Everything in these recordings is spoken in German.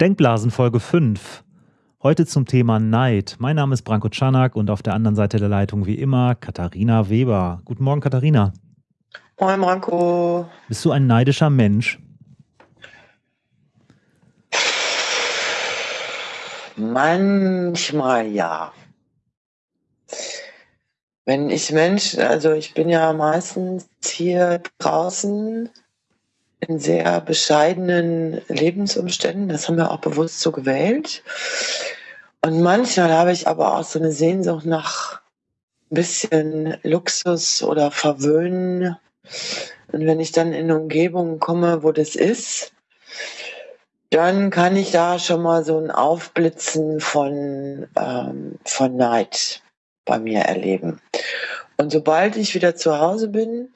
Denkblasen Folge 5. Heute zum Thema Neid. Mein Name ist Branko Czanak und auf der anderen Seite der Leitung wie immer Katharina Weber. Guten Morgen, Katharina. Moin, Branko. Bist du ein neidischer Mensch? Manchmal ja. Wenn ich Mensch, also ich bin ja meistens hier draußen in sehr bescheidenen Lebensumständen. Das haben wir auch bewusst so gewählt. Und manchmal habe ich aber auch so eine Sehnsucht nach ein bisschen Luxus oder Verwöhnen. Und wenn ich dann in eine Umgebung komme, wo das ist, dann kann ich da schon mal so ein Aufblitzen von, ähm, von Neid bei mir erleben. Und sobald ich wieder zu Hause bin,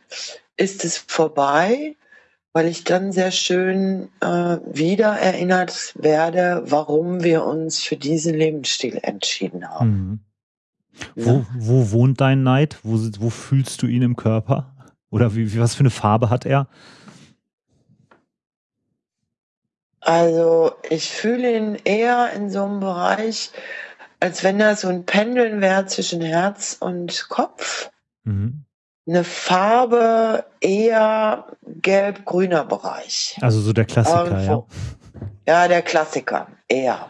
ist es vorbei weil ich dann sehr schön äh, wieder erinnert werde, warum wir uns für diesen Lebensstil entschieden haben. Mhm. Ja. Wo, wo, wohnt dein Neid? Wo, wo, fühlst du ihn im Körper? Oder wie, was für eine Farbe hat er? Also ich fühle ihn eher in so einem Bereich, als wenn er so ein Pendeln wäre zwischen Herz und Kopf. Mhm eine Farbe eher gelb-grüner Bereich. Also so der Klassiker, Irgendwo. ja. Ja, der Klassiker, eher.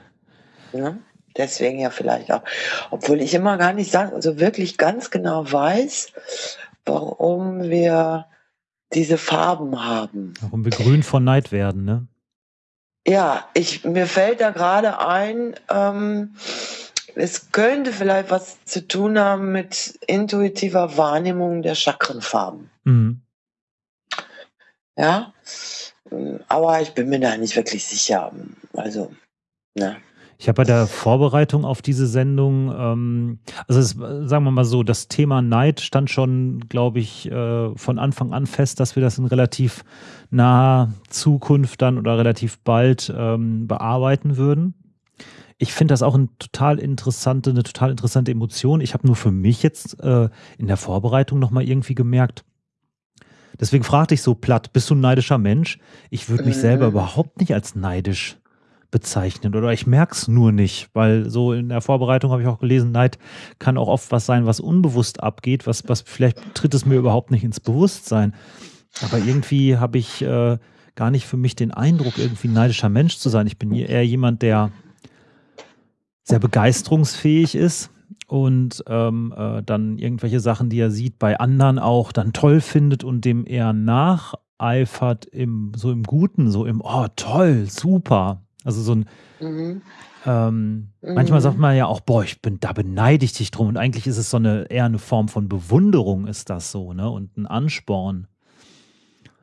Ne? Deswegen ja vielleicht auch. Obwohl ich immer gar nicht sagen, also wirklich ganz genau weiß, warum wir diese Farben haben. Warum wir grün von Neid werden, ne? Ja, ich, mir fällt da gerade ein, ähm, es könnte vielleicht was zu tun haben mit intuitiver Wahrnehmung der Chakrenfarben. Mhm. Ja, aber ich bin mir da nicht wirklich sicher. Also, ne. Ich habe bei der Vorbereitung auf diese Sendung, ähm, also es, sagen wir mal so, das Thema Neid stand schon, glaube ich, äh, von Anfang an fest, dass wir das in relativ naher Zukunft dann oder relativ bald ähm, bearbeiten würden ich finde das auch ein total interessante, eine total interessante Emotion. Ich habe nur für mich jetzt äh, in der Vorbereitung nochmal irgendwie gemerkt, deswegen fragte ich so platt, bist du ein neidischer Mensch? Ich würde mich äh. selber überhaupt nicht als neidisch bezeichnen oder ich merke es nur nicht, weil so in der Vorbereitung habe ich auch gelesen, Neid kann auch oft was sein, was unbewusst abgeht, was, was vielleicht tritt es mir überhaupt nicht ins Bewusstsein. Aber irgendwie habe ich äh, gar nicht für mich den Eindruck, irgendwie ein neidischer Mensch zu sein. Ich bin eher jemand, der sehr begeisterungsfähig ist und ähm, äh, dann irgendwelche Sachen, die er sieht, bei anderen auch dann toll findet und dem eher nacheifert im so im Guten, so im Oh toll, super. Also so ein mhm. Ähm, mhm. Manchmal sagt man ja auch, boah, ich bin, da beneide ich dich drum. Und eigentlich ist es so eine eher eine Form von Bewunderung, ist das so, ne? Und ein Ansporn.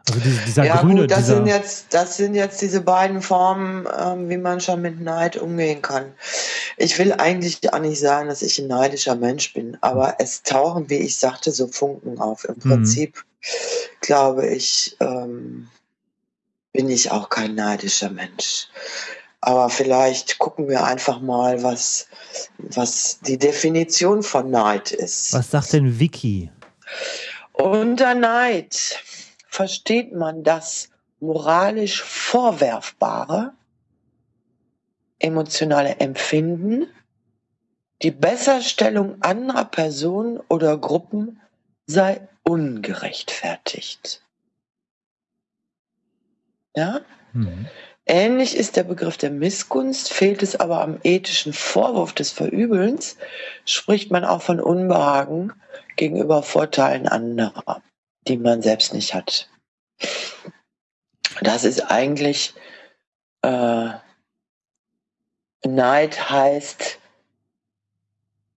Also dieser, dieser ja, grüne, gut, das dieser sind jetzt, das sind jetzt diese beiden Formen, ähm, wie man schon mit Neid umgehen kann. Ich will eigentlich auch nicht sagen, dass ich ein neidischer Mensch bin, aber es tauchen, wie ich sagte, so Funken auf. Im mhm. Prinzip mhm. glaube ich, ähm, bin ich auch kein neidischer Mensch. Aber vielleicht gucken wir einfach mal, was, was die Definition von Neid ist. Was sagt denn Vicky? Unter Neid versteht man das moralisch Vorwerfbare, emotionale Empfinden, die Besserstellung anderer Personen oder Gruppen sei ungerechtfertigt. Ja? Mhm. Ähnlich ist der Begriff der Missgunst, fehlt es aber am ethischen Vorwurf des Verübelns, spricht man auch von Unbehagen gegenüber Vorteilen anderer die man selbst nicht hat. Das ist eigentlich äh, Neid heißt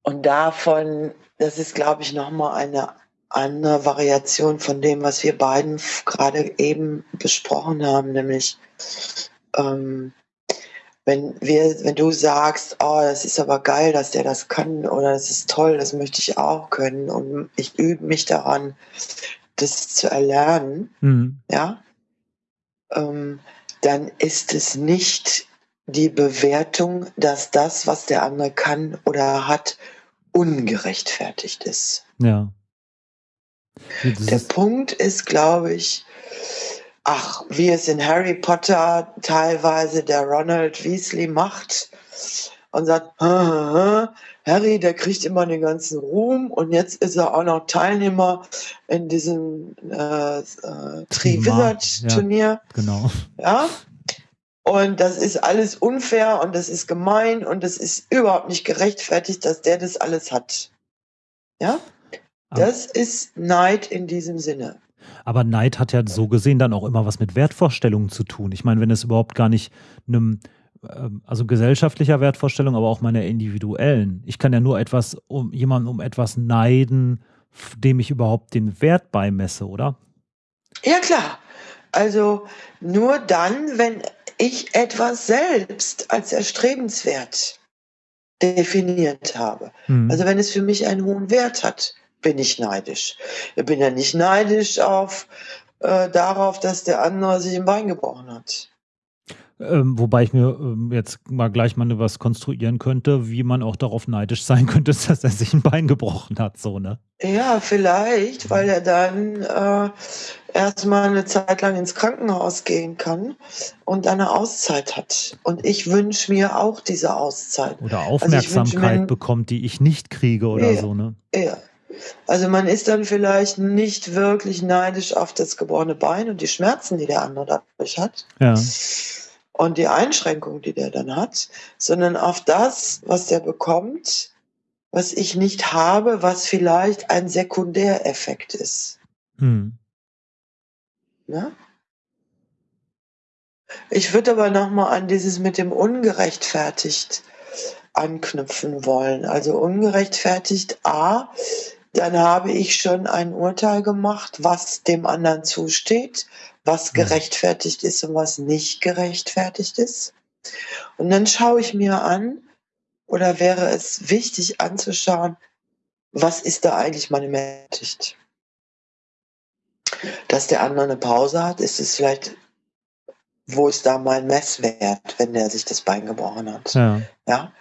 und davon, das ist glaube ich nochmal eine andere Variation von dem, was wir beiden gerade eben besprochen haben, nämlich ähm, wenn wir, wenn du sagst, oh, das ist aber geil, dass der das kann oder das ist toll, das möchte ich auch können und ich übe mich daran, das zu erlernen, mhm. ja, ähm, dann ist es nicht die Bewertung, dass das, was der andere kann oder hat, ungerechtfertigt ist. Ja. Der Punkt ist, glaube ich, ach, wie es in Harry Potter teilweise der Ronald Weasley macht und sagt, Harry, der kriegt immer den ganzen Ruhm und jetzt ist er auch noch Teilnehmer in diesem äh, äh, Tri-Wizard-Turnier. Ja, genau. Ja. Und das ist alles unfair und das ist gemein und das ist überhaupt nicht gerechtfertigt, dass der das alles hat. Ja? Das ist Neid in diesem Sinne. Aber Neid hat ja so gesehen dann auch immer was mit Wertvorstellungen zu tun. Ich meine, wenn es überhaupt gar nicht einem, also gesellschaftlicher Wertvorstellung, aber auch meiner individuellen. Ich kann ja nur etwas, um jemanden um etwas neiden, dem ich überhaupt den Wert beimesse, oder? Ja, klar. Also nur dann, wenn ich etwas selbst als erstrebenswert definiert habe. Mhm. Also wenn es für mich einen hohen Wert hat, bin ich neidisch. Ich bin ja nicht neidisch auf äh, darauf, dass der andere sich im Bein gebrochen hat. Ähm, wobei ich mir ähm, jetzt mal gleich mal was konstruieren könnte, wie man auch darauf neidisch sein könnte, dass er sich ein Bein gebrochen hat, so, ne? Ja, vielleicht, weil er dann äh, erstmal eine Zeit lang ins Krankenhaus gehen kann und eine Auszeit hat. Und ich wünsche mir auch diese Auszeit. Oder also Aufmerksamkeit also mir, bekommt, die ich nicht kriege oder ja, so, ne? Ja. Also man ist dann vielleicht nicht wirklich neidisch auf das gebrochene Bein und die Schmerzen, die der andere dadurch hat. Ja und die Einschränkung, die der dann hat, sondern auf das, was der bekommt, was ich nicht habe, was vielleicht ein Sekundäreffekt ist. Hm. Ja? Ich würde aber nochmal an dieses mit dem ungerechtfertigt anknüpfen wollen. Also ungerechtfertigt A, dann habe ich schon ein Urteil gemacht, was dem anderen zusteht was gerechtfertigt ist und was nicht gerechtfertigt ist. Und dann schaue ich mir an, oder wäre es wichtig anzuschauen, was ist da eigentlich meine Mächtigt? Dass der andere eine Pause hat, ist es vielleicht, wo ist da mein Messwert, wenn der sich das Bein gebrochen hat? Ja. ja?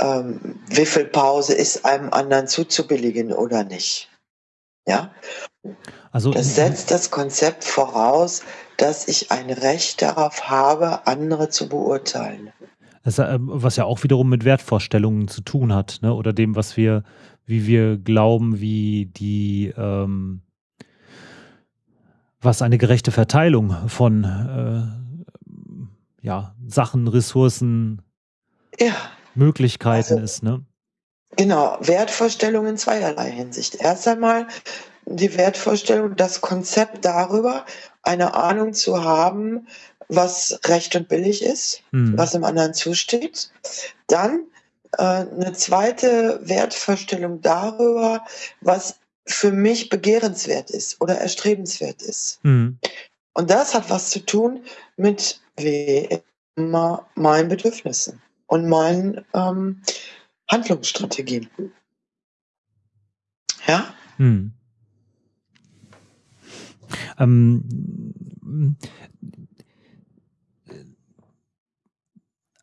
Ähm, wie viel Pause ist einem anderen zuzubilligen oder nicht? Ja. Also, das setzt das Konzept voraus, dass ich ein Recht darauf habe, andere zu beurteilen. Das, äh, was ja auch wiederum mit Wertvorstellungen zu tun hat, ne? oder dem, was wir, wie wir glauben, wie die, ähm, was eine gerechte Verteilung von äh, ja, Sachen, Ressourcen, ja. Möglichkeiten also, ist. Ne? Genau, Wertvorstellungen in zweierlei Hinsicht. Erst einmal die Wertvorstellung, das Konzept darüber, eine Ahnung zu haben, was recht und billig ist, mhm. was dem anderen zusteht. Dann äh, eine zweite Wertvorstellung darüber, was für mich begehrenswert ist oder erstrebenswert ist. Mhm. Und das hat was zu tun mit wie immer meinen Bedürfnissen und meinen ähm, Handlungsstrategien. Ja? Mhm. Ähm,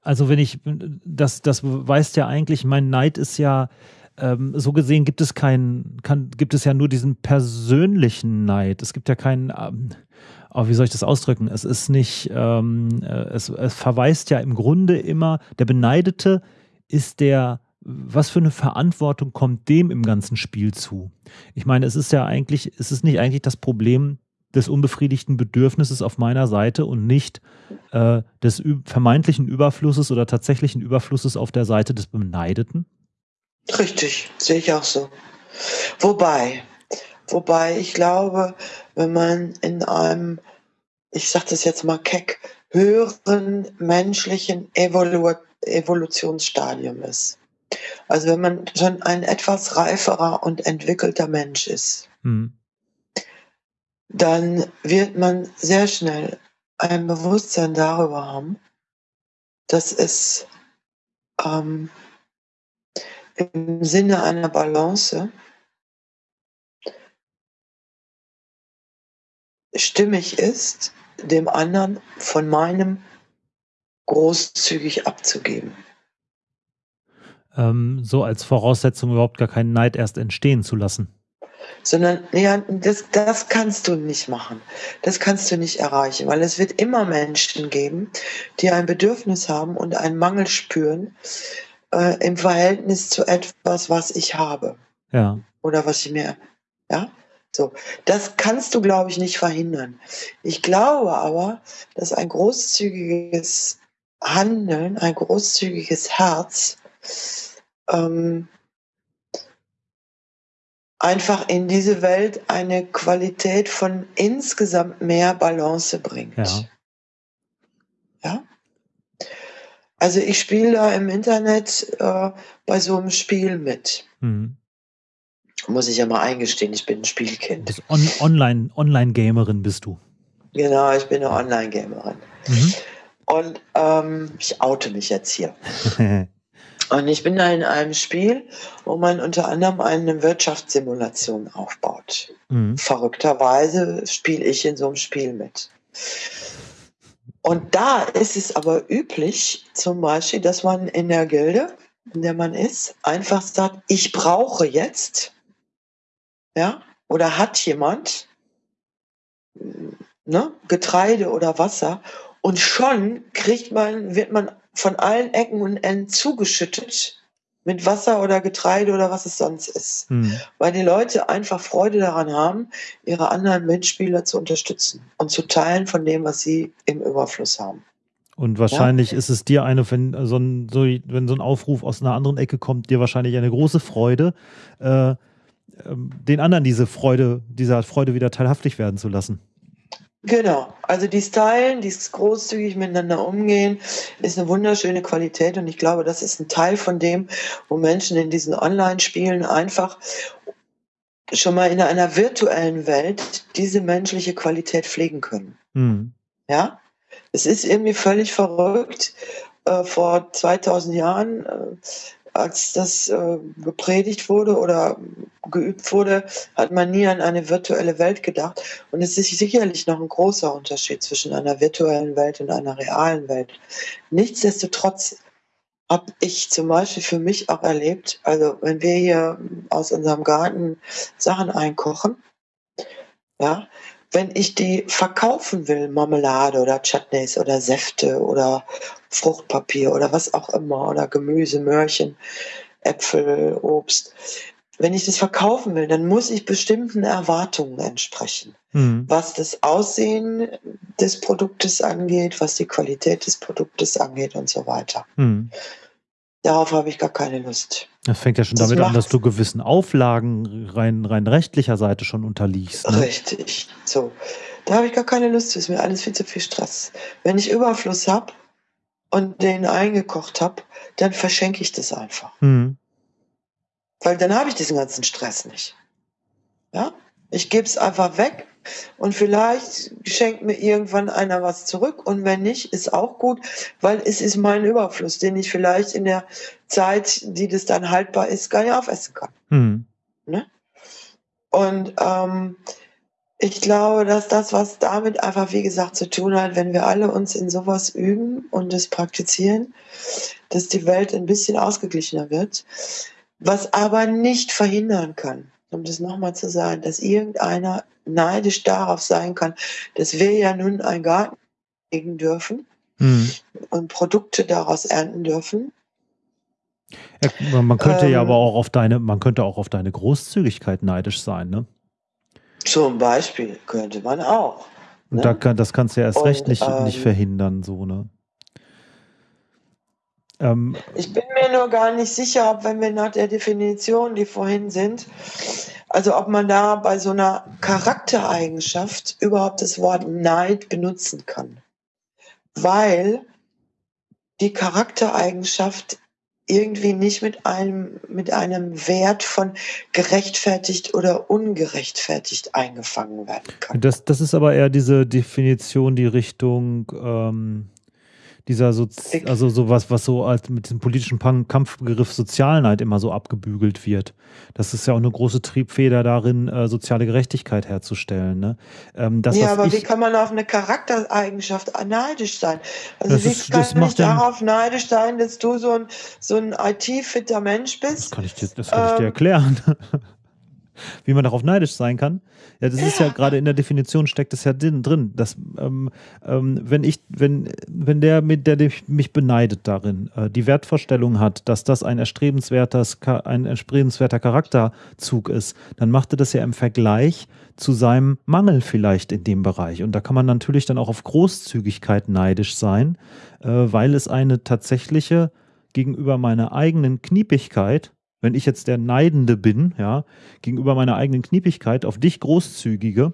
also wenn ich, das, das weißt ja eigentlich, mein Neid ist ja, ähm, so gesehen gibt es keinen, kann, gibt es ja nur diesen persönlichen Neid. Es gibt ja keinen, ähm, oh, wie soll ich das ausdrücken? Es ist nicht, ähm, äh, es, es verweist ja im Grunde immer, der Beneidete ist der was für eine Verantwortung kommt dem im ganzen Spiel zu? Ich meine, es ist ja eigentlich, es ist nicht eigentlich das Problem des unbefriedigten Bedürfnisses auf meiner Seite und nicht äh, des vermeintlichen Überflusses oder tatsächlichen Überflusses auf der Seite des Beneideten? Richtig, sehe ich auch so. Wobei, wobei ich glaube, wenn man in einem, ich sage das jetzt mal keck, höheren menschlichen Evolu Evolutionsstadium ist, also wenn man schon ein etwas reiferer und entwickelter Mensch ist, mhm. dann wird man sehr schnell ein Bewusstsein darüber haben, dass es ähm, im Sinne einer Balance stimmig ist, dem anderen von meinem großzügig abzugeben ähm, so als Voraussetzung überhaupt gar keinen Neid erst entstehen zu lassen. sondern ja, das, das kannst du nicht machen. Das kannst du nicht erreichen, weil es wird immer Menschen geben, die ein Bedürfnis haben und einen Mangel spüren äh, im Verhältnis zu etwas, was ich habe. Ja. Oder was ich mir, ja, so. Das kannst du, glaube ich, nicht verhindern. Ich glaube aber, dass ein großzügiges Handeln, ein großzügiges Herz ähm, einfach in diese Welt eine Qualität von insgesamt mehr Balance bringt. Ja. ja? Also ich spiele da im Internet äh, bei so einem Spiel mit. Mhm. Muss ich ja mal eingestehen, ich bin ein Spielkind. On Online, Online-Gamerin bist du. Genau, ich bin eine Online-Gamerin. Mhm. Und ähm, ich oute mich jetzt hier. Und ich bin da in einem Spiel, wo man unter anderem eine Wirtschaftssimulation aufbaut. Mhm. Verrückterweise spiele ich in so einem Spiel mit. Und da ist es aber üblich, zum Beispiel, dass man in der Gilde, in der man ist, einfach sagt, ich brauche jetzt, ja, oder hat jemand ne, Getreide oder Wasser und schon kriegt man, wird man von allen Ecken und Enden zugeschüttet mit Wasser oder Getreide oder was es sonst ist. Mhm. Weil die Leute einfach Freude daran haben, ihre anderen Mitspieler zu unterstützen und zu teilen von dem, was sie im Überfluss haben. Und wahrscheinlich ja. ist es dir eine, wenn so, ein, so, wenn so ein Aufruf aus einer anderen Ecke kommt, dir wahrscheinlich eine große Freude, äh, äh, den anderen diese Freude, dieser Freude wieder teilhaftig werden zu lassen. Genau, also die Stylen, die großzügig miteinander umgehen, ist eine wunderschöne Qualität und ich glaube, das ist ein Teil von dem, wo Menschen in diesen Online-Spielen einfach schon mal in einer virtuellen Welt diese menschliche Qualität pflegen können. Mhm. Ja, es ist irgendwie völlig verrückt. Äh, vor 2000 Jahren äh, als das äh, gepredigt wurde oder geübt wurde, hat man nie an eine virtuelle Welt gedacht. Und es ist sicherlich noch ein großer Unterschied zwischen einer virtuellen Welt und einer realen Welt. Nichtsdestotrotz habe ich zum Beispiel für mich auch erlebt, also wenn wir hier aus unserem Garten Sachen einkochen, ja, wenn ich die verkaufen will, Marmelade oder Chutneys oder Säfte oder Fruchtpapier oder was auch immer oder Gemüse, Möhrchen, Äpfel, Obst, wenn ich das verkaufen will, dann muss ich bestimmten Erwartungen entsprechen, mhm. was das Aussehen des Produktes angeht, was die Qualität des Produktes angeht und so weiter. Mhm. Darauf habe ich gar keine Lust. Das fängt ja schon das damit an, dass du gewissen Auflagen rein, rein rechtlicher Seite schon unterliegst. Ne? Richtig. So. Da habe ich gar keine Lust. Das ist mir alles viel zu viel Stress. Wenn ich Überfluss habe und den eingekocht habe, dann verschenke ich das einfach. Mhm. Weil dann habe ich diesen ganzen Stress nicht. Ja? Ich gebe es einfach weg und vielleicht schenkt mir irgendwann einer was zurück und wenn nicht, ist auch gut, weil es ist mein Überfluss, den ich vielleicht in der Zeit, die das dann haltbar ist, gar nicht aufessen kann. Mhm. Ne? Und ähm, ich glaube, dass das, was damit einfach, wie gesagt, zu tun hat, wenn wir alle uns in sowas üben und es praktizieren, dass die Welt ein bisschen ausgeglichener wird, was aber nicht verhindern kann, um das nochmal zu sagen, dass irgendeiner neidisch darauf sein kann, dass wir ja nun einen Garten legen dürfen mhm. und Produkte daraus ernten dürfen. Ja, man könnte ähm, ja aber auch auf deine, man könnte auch auf deine Großzügigkeit neidisch sein, ne? Zum Beispiel könnte man auch. Und ne? da kann, das kannst du ja erst und, recht nicht, ähm, nicht verhindern, so, ne? Ähm, ich bin mir nur gar nicht sicher, ob wenn wir nach der Definition, die vorhin sind, also ob man da bei so einer Charaktereigenschaft überhaupt das Wort Neid benutzen kann. Weil die Charaktereigenschaft irgendwie nicht mit einem, mit einem Wert von gerechtfertigt oder ungerechtfertigt eingefangen werden kann. Das, das ist aber eher diese Definition, die Richtung ähm, dieser so, also sowas, was so als mit dem politischen Kampfbegriff Sozialneid immer so abgebügelt wird. Das ist ja auch eine große Triebfeder darin, äh, soziale Gerechtigkeit herzustellen. Ne? Ähm, das, ja, aber ich, wie kann man auf eine Charaktereigenschaft neidisch sein? Also wie ist, kann ich darauf neidisch sein, dass du so ein, so ein IT-fitter Mensch bist? Das kann ich dir, das kann ähm, ich dir ähm, erklären. Wie man darauf neidisch sein kann. Ja, das ist ja gerade in der Definition steckt es ja drin, dass ähm, ähm, wenn ich, wenn, wenn der mit der mich beneidet darin, äh, die Wertvorstellung hat, dass das ein erstrebenswertes, ein erstrebenswerter Charakterzug ist, dann macht er das ja im Vergleich zu seinem Mangel vielleicht in dem Bereich. Und da kann man natürlich dann auch auf Großzügigkeit neidisch sein, äh, weil es eine tatsächliche gegenüber meiner eigenen Kniepigkeit, wenn ich jetzt der Neidende bin, ja, gegenüber meiner eigenen Kniepigkeit auf dich großzügige,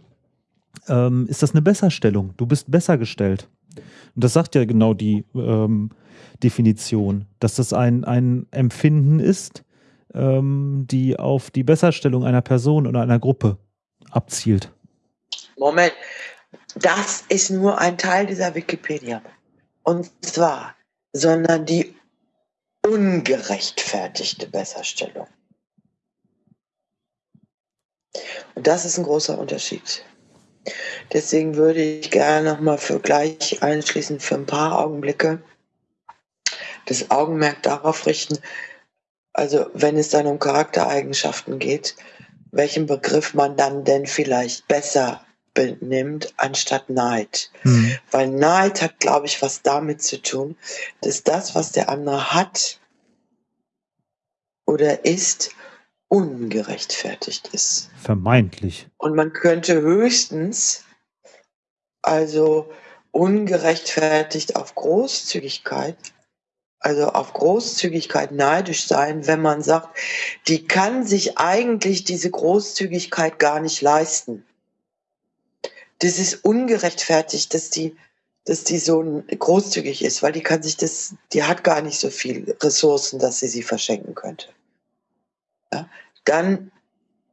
ähm, ist das eine Besserstellung. Du bist besser gestellt. Und das sagt ja genau die ähm, Definition, dass das ein, ein Empfinden ist, ähm, die auf die Besserstellung einer Person oder einer Gruppe abzielt. Moment, das ist nur ein Teil dieser Wikipedia. Und zwar, sondern die ungerechtfertigte Besserstellung. Und das ist ein großer Unterschied. Deswegen würde ich gerne nochmal für gleich einschließend für ein paar Augenblicke das Augenmerk darauf richten, also wenn es dann um Charaktereigenschaften geht, welchen Begriff man dann denn vielleicht besser benimmt anstatt Neid. Mhm. Weil Neid hat, glaube ich, was damit zu tun, dass das, was der andere hat oder ist, ungerechtfertigt ist. Vermeintlich. Und man könnte höchstens also ungerechtfertigt auf Großzügigkeit also auf Großzügigkeit neidisch sein, wenn man sagt, die kann sich eigentlich diese Großzügigkeit gar nicht leisten. Das ist ungerechtfertigt, dass die, dass die so großzügig ist, weil die kann sich das, die hat gar nicht so viel Ressourcen, dass sie sie verschenken könnte. Ja? Dann,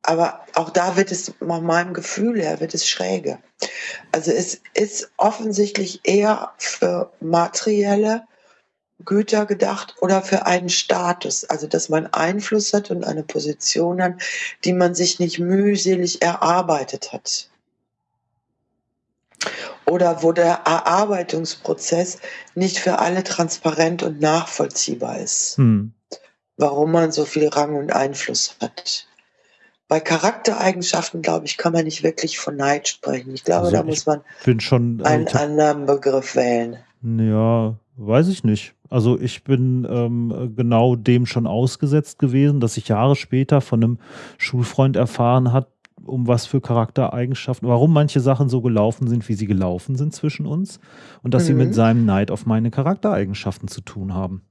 aber auch da wird es nach meinem Gefühl her, wird es schräge. Also es ist offensichtlich eher für materielle, Güter gedacht oder für einen Status, also dass man Einfluss hat und eine Position hat, die man sich nicht mühselig erarbeitet hat. Oder wo der Erarbeitungsprozess nicht für alle transparent und nachvollziehbar ist. Hm. Warum man so viel Rang und Einfluss hat. Bei Charaktereigenschaften, glaube ich, kann man nicht wirklich von Neid sprechen. Ich glaube, also da muss man schon, einen anderen Begriff wählen. Ja, weiß ich nicht. Also ich bin ähm, genau dem schon ausgesetzt gewesen, dass ich Jahre später von einem Schulfreund erfahren hat, um was für Charaktereigenschaften, warum manche Sachen so gelaufen sind, wie sie gelaufen sind zwischen uns und dass mhm. sie mit mhm. seinem Neid auf meine Charaktereigenschaften zu tun haben.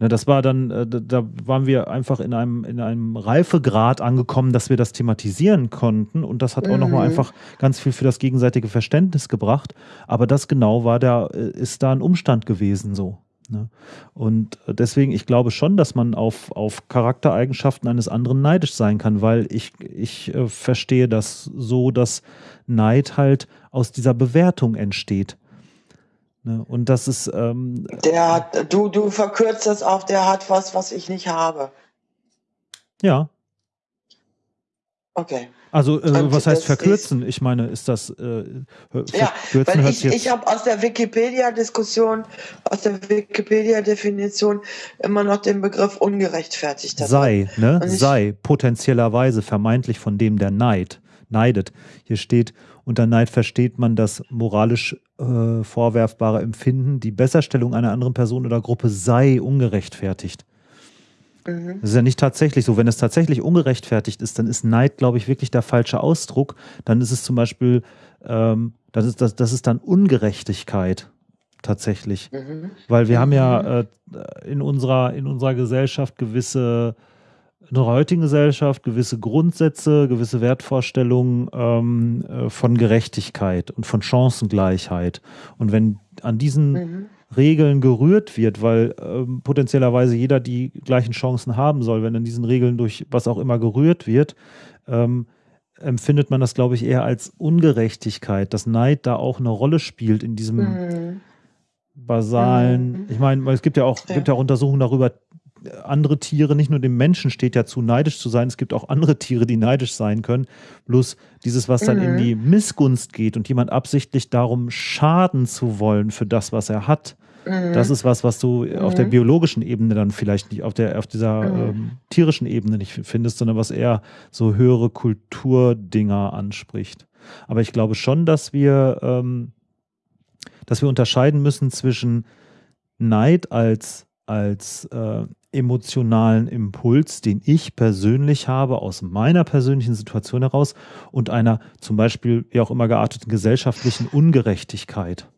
Ne, das war dann, äh, da waren wir einfach in einem, in einem Reifegrad angekommen, dass wir das thematisieren konnten. Und das hat auch nochmal mhm. einfach ganz viel für das gegenseitige Verständnis gebracht. Aber das genau war da, äh, ist da ein Umstand gewesen so. Ne? Und äh, deswegen, ich glaube schon, dass man auf, auf Charaktereigenschaften eines anderen neidisch sein kann, weil ich, ich äh, verstehe das so, dass Neid halt aus dieser Bewertung entsteht. Ne? Und das ist. Ähm, der hat, du, du verkürzt das auf, der hat was, was ich nicht habe. Ja. Okay. Also, äh, was heißt verkürzen? ich meine, ist das. Äh, ja, weil ich, ich habe aus der Wikipedia-Diskussion, aus der Wikipedia-Definition immer noch den Begriff ungerechtfertigt. Sei, ne? Sei, potenziellerweise vermeintlich von dem, der neid, neidet. Hier steht, unter Neid versteht man das moralisch äh, vorwerfbare Empfinden, die Besserstellung einer anderen Person oder Gruppe sei ungerechtfertigt. Mhm. Das ist ja nicht tatsächlich so. Wenn es tatsächlich ungerechtfertigt ist, dann ist Neid, glaube ich, wirklich der falsche Ausdruck. Dann ist es zum Beispiel, ähm, das, ist, das, das ist dann Ungerechtigkeit tatsächlich. Mhm. Weil wir haben ja mhm. äh, in, unserer, in unserer Gesellschaft gewisse in unserer heutigen Gesellschaft gewisse Grundsätze, gewisse Wertvorstellungen ähm, äh, von Gerechtigkeit und von Chancengleichheit. Und wenn an diesen mhm. Regeln gerührt wird, weil ähm, potenziellerweise jeder die gleichen Chancen haben soll, wenn an diesen Regeln durch was auch immer gerührt wird, ähm, empfindet man das, glaube ich, eher als Ungerechtigkeit, dass Neid da auch eine Rolle spielt in diesem mhm. basalen, mhm. ich meine, es gibt ja auch, ja. gibt ja auch Untersuchungen darüber, andere Tiere, nicht nur dem Menschen steht ja zu, neidisch zu sein, es gibt auch andere Tiere, die neidisch sein können. Bloß dieses, was dann mhm. in die Missgunst geht und jemand absichtlich darum schaden zu wollen für das, was er hat, Mhm. Das ist was, was du mhm. auf der mhm. biologischen Ebene dann vielleicht nicht, auf, der, auf dieser mhm. ähm, tierischen Ebene nicht findest, sondern was eher so höhere Kulturdinger anspricht. Aber ich glaube schon, dass wir, ähm, dass wir unterscheiden müssen zwischen Neid als, als äh, emotionalen Impuls, den ich persönlich habe aus meiner persönlichen Situation heraus und einer zum Beispiel wie auch immer gearteten gesellschaftlichen Ungerechtigkeit.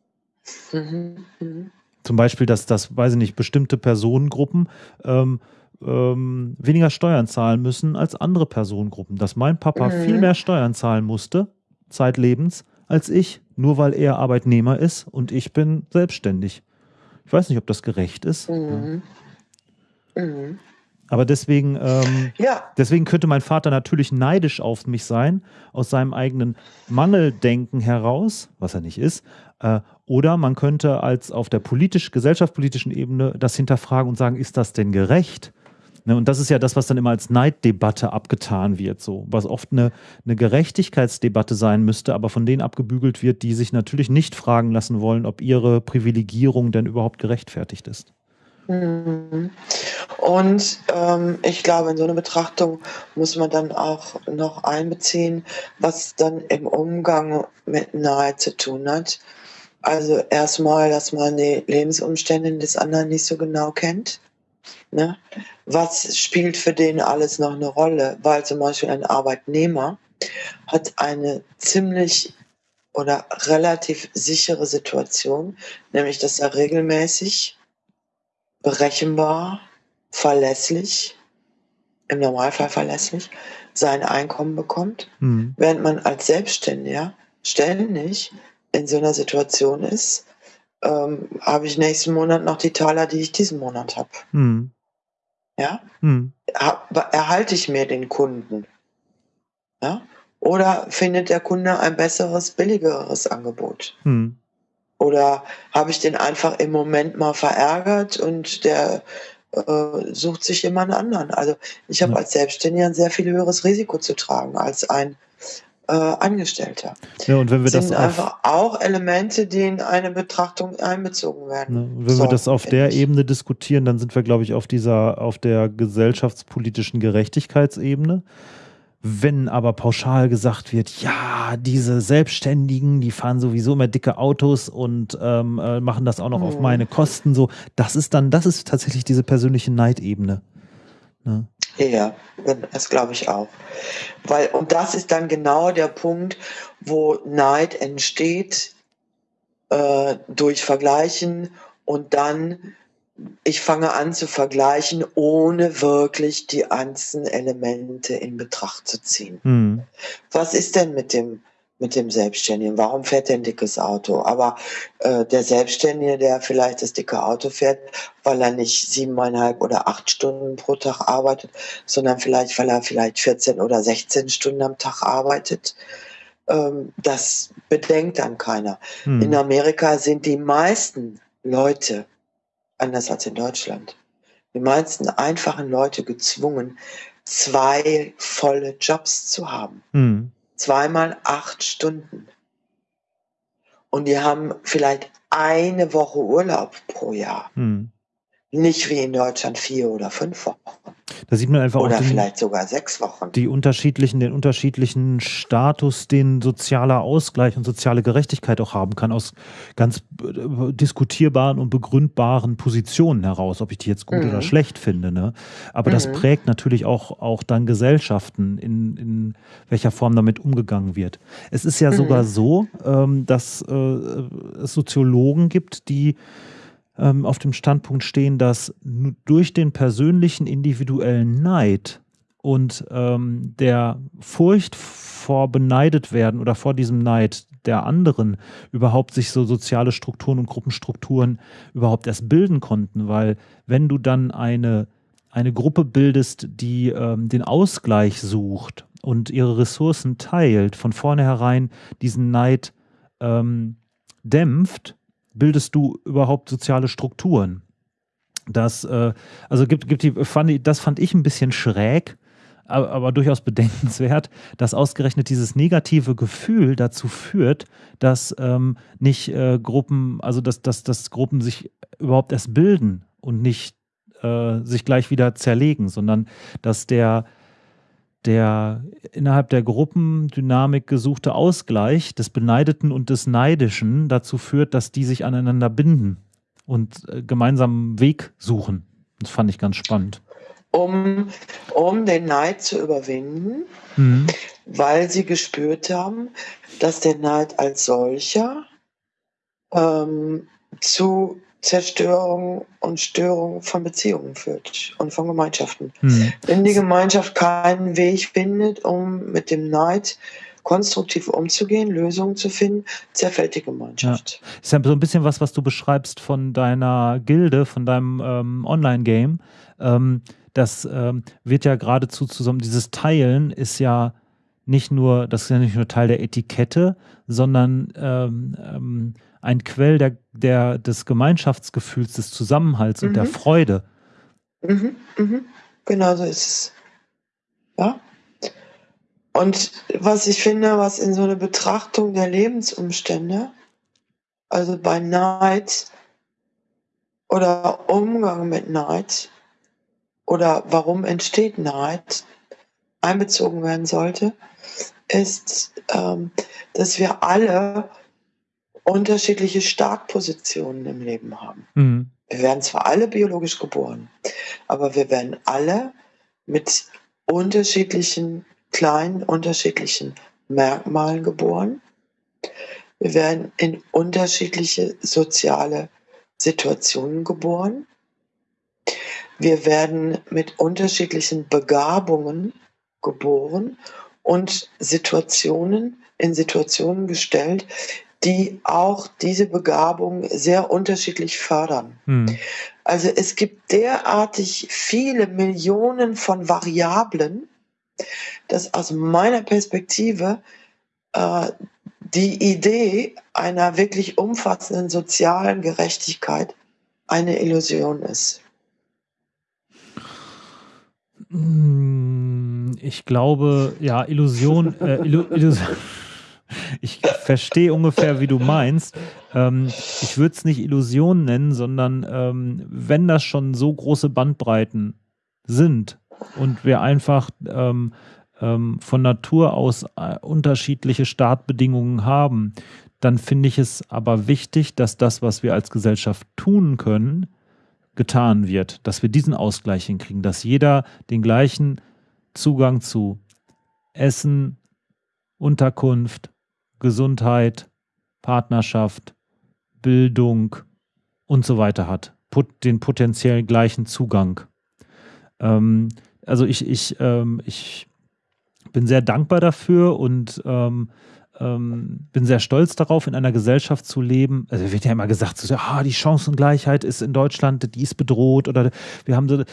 Mhm. Mhm. Zum Beispiel, dass das, weiß ich nicht, bestimmte Personengruppen ähm, ähm, weniger Steuern zahlen müssen als andere Personengruppen. Dass mein Papa mhm. viel mehr Steuern zahlen musste, zeitlebens, als ich, nur weil er Arbeitnehmer ist und ich bin selbstständig. Ich weiß nicht, ob das gerecht ist. Mhm. Mhm. Aber deswegen, ähm, ja. deswegen könnte mein Vater natürlich neidisch auf mich sein, aus seinem eigenen Mangeldenken heraus, was er nicht ist. Äh, oder man könnte als auf der politisch, gesellschaftspolitischen Ebene das hinterfragen und sagen, ist das denn gerecht? Ne, und das ist ja das, was dann immer als Neiddebatte abgetan wird, so, was oft eine, eine Gerechtigkeitsdebatte sein müsste, aber von denen abgebügelt wird, die sich natürlich nicht fragen lassen wollen, ob ihre Privilegierung denn überhaupt gerechtfertigt ist. Mhm. Und ähm, ich glaube, in so eine Betrachtung muss man dann auch noch einbeziehen, was dann im Umgang mit Neid zu tun hat. Also erstmal, dass man die Lebensumstände des anderen nicht so genau kennt. Ne? Was spielt für den alles noch eine Rolle? Weil zum Beispiel ein Arbeitnehmer hat eine ziemlich oder relativ sichere Situation, nämlich dass er regelmäßig berechenbar, verlässlich, im Normalfall verlässlich, sein Einkommen bekommt, mhm. während man als Selbstständiger ständig in so einer Situation ist, ähm, habe ich nächsten Monat noch die Taler, die ich diesen Monat habe. Mhm. Ja? Mhm. erhalte ich mir den Kunden? Ja? Oder findet der Kunde ein besseres, billigeres Angebot? Mhm. Oder habe ich den einfach im Moment mal verärgert und der äh, sucht sich jemand anderen? Also ich habe ja. als Selbstständiger ein sehr viel höheres Risiko zu tragen als ein äh, Angestellter. Ja, und wenn wir das sind einfach auch Elemente, die in eine Betrachtung einbezogen werden. Ja, wenn so, wir das auf der ich. Ebene diskutieren, dann sind wir, glaube ich, auf dieser, auf der gesellschaftspolitischen Gerechtigkeitsebene. Wenn aber pauschal gesagt wird, ja, diese Selbstständigen, die fahren sowieso immer dicke Autos und ähm, äh, machen das auch noch mhm. auf meine Kosten, so, das ist dann, das ist tatsächlich diese persönliche Neidebene. Ne? Ja, das glaube ich auch. Weil, und das ist dann genau der Punkt, wo Neid entsteht äh, durch Vergleichen und dann ich fange an zu vergleichen, ohne wirklich die einzelnen Elemente in Betracht zu ziehen. Mhm. Was ist denn mit dem mit dem Selbstständigen? Warum fährt er ein dickes Auto? Aber äh, der Selbstständige, der vielleicht das dicke Auto fährt, weil er nicht siebeneinhalb oder acht Stunden pro Tag arbeitet, sondern vielleicht, weil er vielleicht 14 oder 16 Stunden am Tag arbeitet, ähm, das bedenkt dann keiner. Mhm. In Amerika sind die meisten Leute anders als in Deutschland. Die meisten einfachen Leute gezwungen, zwei volle Jobs zu haben. Mhm. Zweimal acht Stunden. Und die haben vielleicht eine Woche Urlaub pro Jahr. Mhm. Nicht wie in Deutschland vier oder fünf Wochen. Da sieht man einfach Oder auch den, vielleicht sogar sechs Wochen. Die unterschiedlichen, den unterschiedlichen Status, den sozialer Ausgleich und soziale Gerechtigkeit auch haben kann, aus ganz äh, diskutierbaren und begründbaren Positionen heraus, ob ich die jetzt gut mhm. oder schlecht finde. Ne? Aber mhm. das prägt natürlich auch, auch dann Gesellschaften, in, in welcher Form damit umgegangen wird. Es ist ja mhm. sogar so, ähm, dass äh, es Soziologen gibt, die ähm, auf dem Standpunkt stehen, dass durch den persönlichen individuellen Neid und ähm, der Furcht vor beneidet werden oder vor diesem Neid der anderen überhaupt sich so soziale Strukturen und Gruppenstrukturen überhaupt erst bilden konnten, weil wenn du dann eine, eine Gruppe bildest, die ähm, den Ausgleich sucht und ihre Ressourcen teilt, von vornherein diesen Neid ähm, dämpft, bildest du überhaupt soziale Strukturen? Das, äh, also gibt, gibt die, fand ich, das fand ich ein bisschen schräg, aber, aber, durchaus bedenkenswert, dass ausgerechnet dieses negative Gefühl dazu führt, dass ähm, nicht äh, Gruppen, also dass, dass, dass Gruppen sich überhaupt erst bilden und nicht äh, sich gleich wieder zerlegen, sondern dass der, der innerhalb der Gruppendynamik gesuchte Ausgleich des Beneideten und des Neidischen dazu führt, dass die sich aneinander binden und äh, gemeinsamen Weg suchen. Das fand ich ganz spannend. Um, um den Neid zu überwinden, mhm. weil sie gespürt haben, dass der Neid als solcher ähm, zu Zerstörung und Störung von Beziehungen führt und von Gemeinschaften. Hm. Wenn die Gemeinschaft keinen Weg findet, um mit dem Neid konstruktiv umzugehen, Lösungen zu finden, zerfällt die Gemeinschaft. Ja. Ist ja so ein bisschen was, was du beschreibst von deiner Gilde, von deinem ähm, Online-Game. Ähm, das ähm, wird ja geradezu zusammen, dieses Teilen ist ja nicht nur, das ist ja nicht nur Teil der Etikette, sondern ähm, ähm, ein Quell der, der, des Gemeinschaftsgefühls, des Zusammenhalts mhm. und der mhm. Freude. Mhm, mhm. Genau so ist es. Ja. Und was ich finde, was in so eine Betrachtung der Lebensumstände, also bei Neid oder Umgang mit Neid oder warum entsteht Neid, einbezogen werden sollte, ist, ähm, dass wir alle unterschiedliche Startpositionen im Leben haben. Mhm. Wir werden zwar alle biologisch geboren, aber wir werden alle mit unterschiedlichen, kleinen, unterschiedlichen Merkmalen geboren. Wir werden in unterschiedliche soziale Situationen geboren. Wir werden mit unterschiedlichen Begabungen geboren und Situationen in Situationen gestellt, die auch diese Begabung sehr unterschiedlich fördern. Hm. Also es gibt derartig viele Millionen von Variablen, dass aus meiner Perspektive äh, die Idee einer wirklich umfassenden sozialen Gerechtigkeit eine Illusion ist. Hm, ich glaube, ja, Illusion, äh, Illu Illusion. Ich verstehe ungefähr, wie du meinst. Ähm, ich würde es nicht Illusion nennen, sondern ähm, wenn das schon so große Bandbreiten sind und wir einfach ähm, ähm von Natur aus äh, unterschiedliche Startbedingungen haben, dann finde ich es aber wichtig, dass das, was wir als Gesellschaft tun können, getan wird, dass wir diesen Ausgleich hinkriegen, dass jeder den gleichen Zugang zu Essen, Unterkunft, Gesundheit, Partnerschaft, Bildung und so weiter hat. Put, den potenziell gleichen Zugang. Ähm, also ich, ich, ähm, ich bin sehr dankbar dafür und ähm, ähm, bin sehr stolz darauf, in einer Gesellschaft zu leben. Also wird ja immer gesagt, so, ah, die Chancengleichheit ist in Deutschland, die ist bedroht oder wir haben so.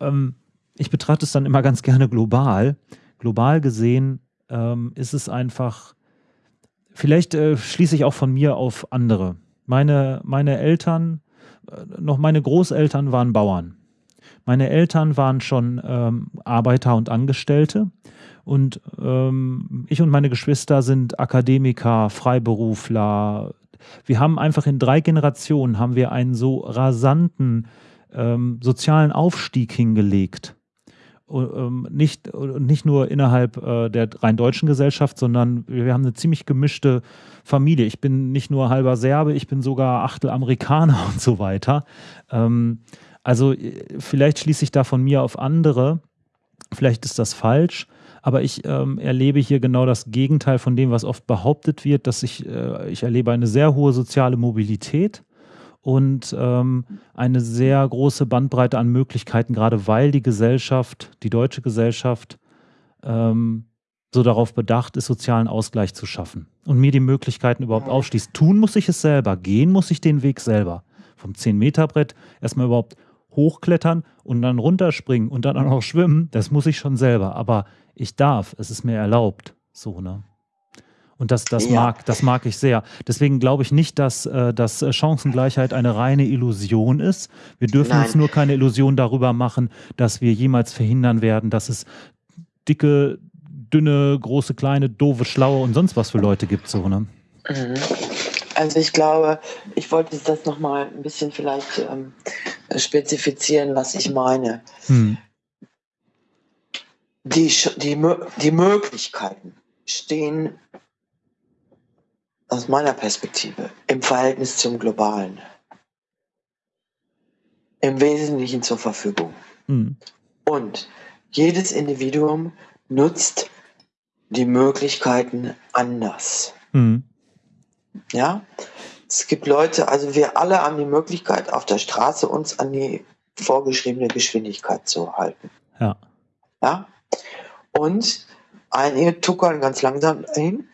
Ähm, ich betrachte es dann immer ganz gerne global. Global gesehen ähm, ist es einfach Vielleicht äh, schließe ich auch von mir auf andere. Meine, meine Eltern, äh, noch meine Großeltern waren Bauern. Meine Eltern waren schon ähm, Arbeiter und Angestellte. Und ähm, ich und meine Geschwister sind Akademiker, Freiberufler. Wir haben einfach in drei Generationen haben wir einen so rasanten ähm, sozialen Aufstieg hingelegt ähm, nicht, nicht nur innerhalb äh, der rein deutschen Gesellschaft, sondern wir haben eine ziemlich gemischte Familie. Ich bin nicht nur halber Serbe, ich bin sogar Achtel Amerikaner und so weiter. Ähm, also äh, vielleicht schließe ich da von mir auf andere. Vielleicht ist das falsch, aber ich ähm, erlebe hier genau das Gegenteil von dem, was oft behauptet wird, dass ich, äh, ich erlebe eine sehr hohe soziale Mobilität und ähm, eine sehr große Bandbreite an Möglichkeiten, gerade weil die Gesellschaft, die deutsche Gesellschaft, ähm, so darauf bedacht ist, sozialen Ausgleich zu schaffen und mir die Möglichkeiten überhaupt aufschließt. Tun muss ich es selber, gehen muss ich den Weg selber. Vom 10-Meter-Brett erstmal überhaupt hochklettern und dann runterspringen und dann auch noch schwimmen, das muss ich schon selber. Aber ich darf, es ist mir erlaubt. So, ne? Und das, das, ja. mag, das mag ich sehr. Deswegen glaube ich nicht, dass, äh, dass Chancengleichheit eine reine Illusion ist. Wir dürfen Nein. uns nur keine Illusion darüber machen, dass wir jemals verhindern werden, dass es dicke, dünne, große, kleine, doofe, schlaue und sonst was für Leute gibt. So, ne? Mhm. Also ich glaube, ich wollte das nochmal ein bisschen vielleicht ähm, spezifizieren, was ich meine. Hm. Die, die, die Möglichkeiten stehen aus meiner Perspektive im Verhältnis zum Globalen im Wesentlichen zur Verfügung. Hm. Und jedes Individuum nutzt die Möglichkeiten anders. Hm. Ja, es gibt Leute, also wir alle haben die Möglichkeit, auf der Straße uns an die vorgeschriebene Geschwindigkeit zu halten. Ja. Ja. Und einige tuckern ganz langsam hin,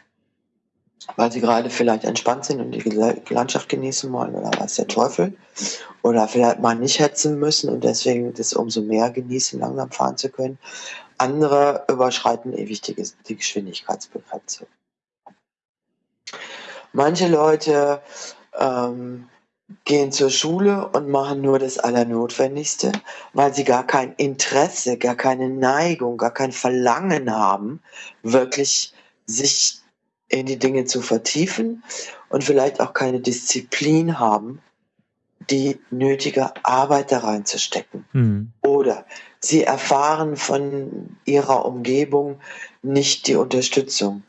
weil sie gerade vielleicht entspannt sind und die Landschaft genießen wollen oder was der Teufel. Oder vielleicht mal nicht hetzen müssen und deswegen das umso mehr genießen, langsam fahren zu können. Andere überschreiten ewig die, die Geschwindigkeitsbegrenzung. Manche Leute ähm, gehen zur Schule und machen nur das Allernotwendigste, weil sie gar kein Interesse, gar keine Neigung, gar kein Verlangen haben, wirklich sich in die Dinge zu vertiefen und vielleicht auch keine Disziplin haben, die nötige Arbeit da reinzustecken. Mhm. Oder sie erfahren von ihrer Umgebung nicht die Unterstützung.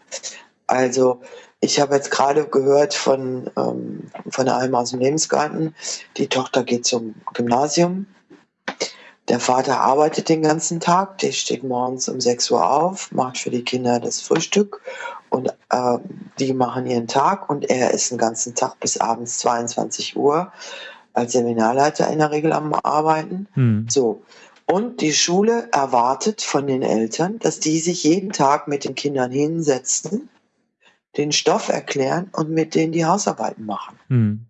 Also ich habe jetzt gerade gehört von, ähm, von einem aus dem Lebensgarten, die Tochter geht zum Gymnasium. Der Vater arbeitet den ganzen Tag, der steht morgens um 6 Uhr auf, macht für die Kinder das Frühstück und äh, die machen ihren Tag und er ist den ganzen Tag bis abends 22 Uhr als Seminarleiter in der Regel am Arbeiten. Hm. So. Und die Schule erwartet von den Eltern, dass die sich jeden Tag mit den Kindern hinsetzen, den Stoff erklären und mit denen die Hausarbeiten machen. Hm.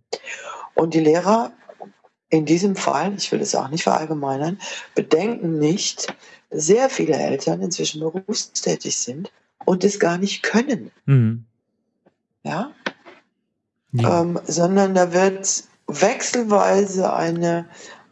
Und die Lehrer in diesem Fall, ich will es auch nicht verallgemeinern, bedenken nicht, sehr viele Eltern inzwischen berufstätig sind und es gar nicht können. Mhm. Ja? ja. Ähm, sondern da wird wechselweise eine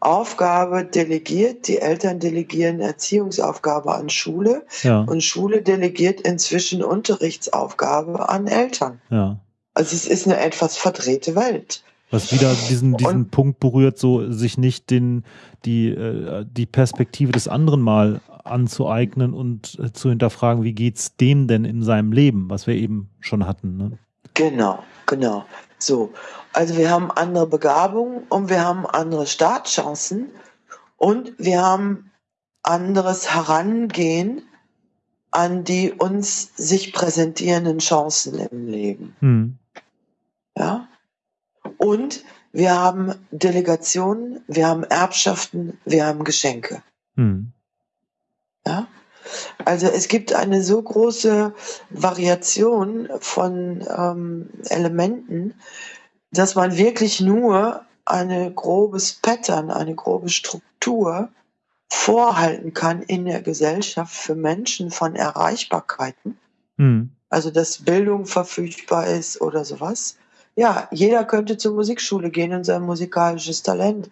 Aufgabe delegiert. Die Eltern delegieren Erziehungsaufgabe an Schule ja. und Schule delegiert inzwischen Unterrichtsaufgabe an Eltern. Ja. Also es ist eine etwas verdrehte Welt. Was wieder diesen, diesen Punkt berührt, so sich nicht den, die, äh, die Perspektive des anderen mal anzueignen und äh, zu hinterfragen, wie geht es dem denn in seinem Leben, was wir eben schon hatten. Ne? Genau, genau. So. Also wir haben andere Begabungen und wir haben andere Startchancen und wir haben anderes Herangehen an die uns sich präsentierenden Chancen im Leben. Hm. Ja. Und wir haben Delegationen, wir haben Erbschaften, wir haben Geschenke. Hm. Ja. Also es gibt eine so große Variation von ähm, Elementen, dass man wirklich nur ein grobes Pattern, eine grobe Struktur vorhalten kann in der Gesellschaft für Menschen von Erreichbarkeiten. Mhm. Also dass Bildung verfügbar ist oder sowas. Ja, jeder könnte zur Musikschule gehen und sein musikalisches Talent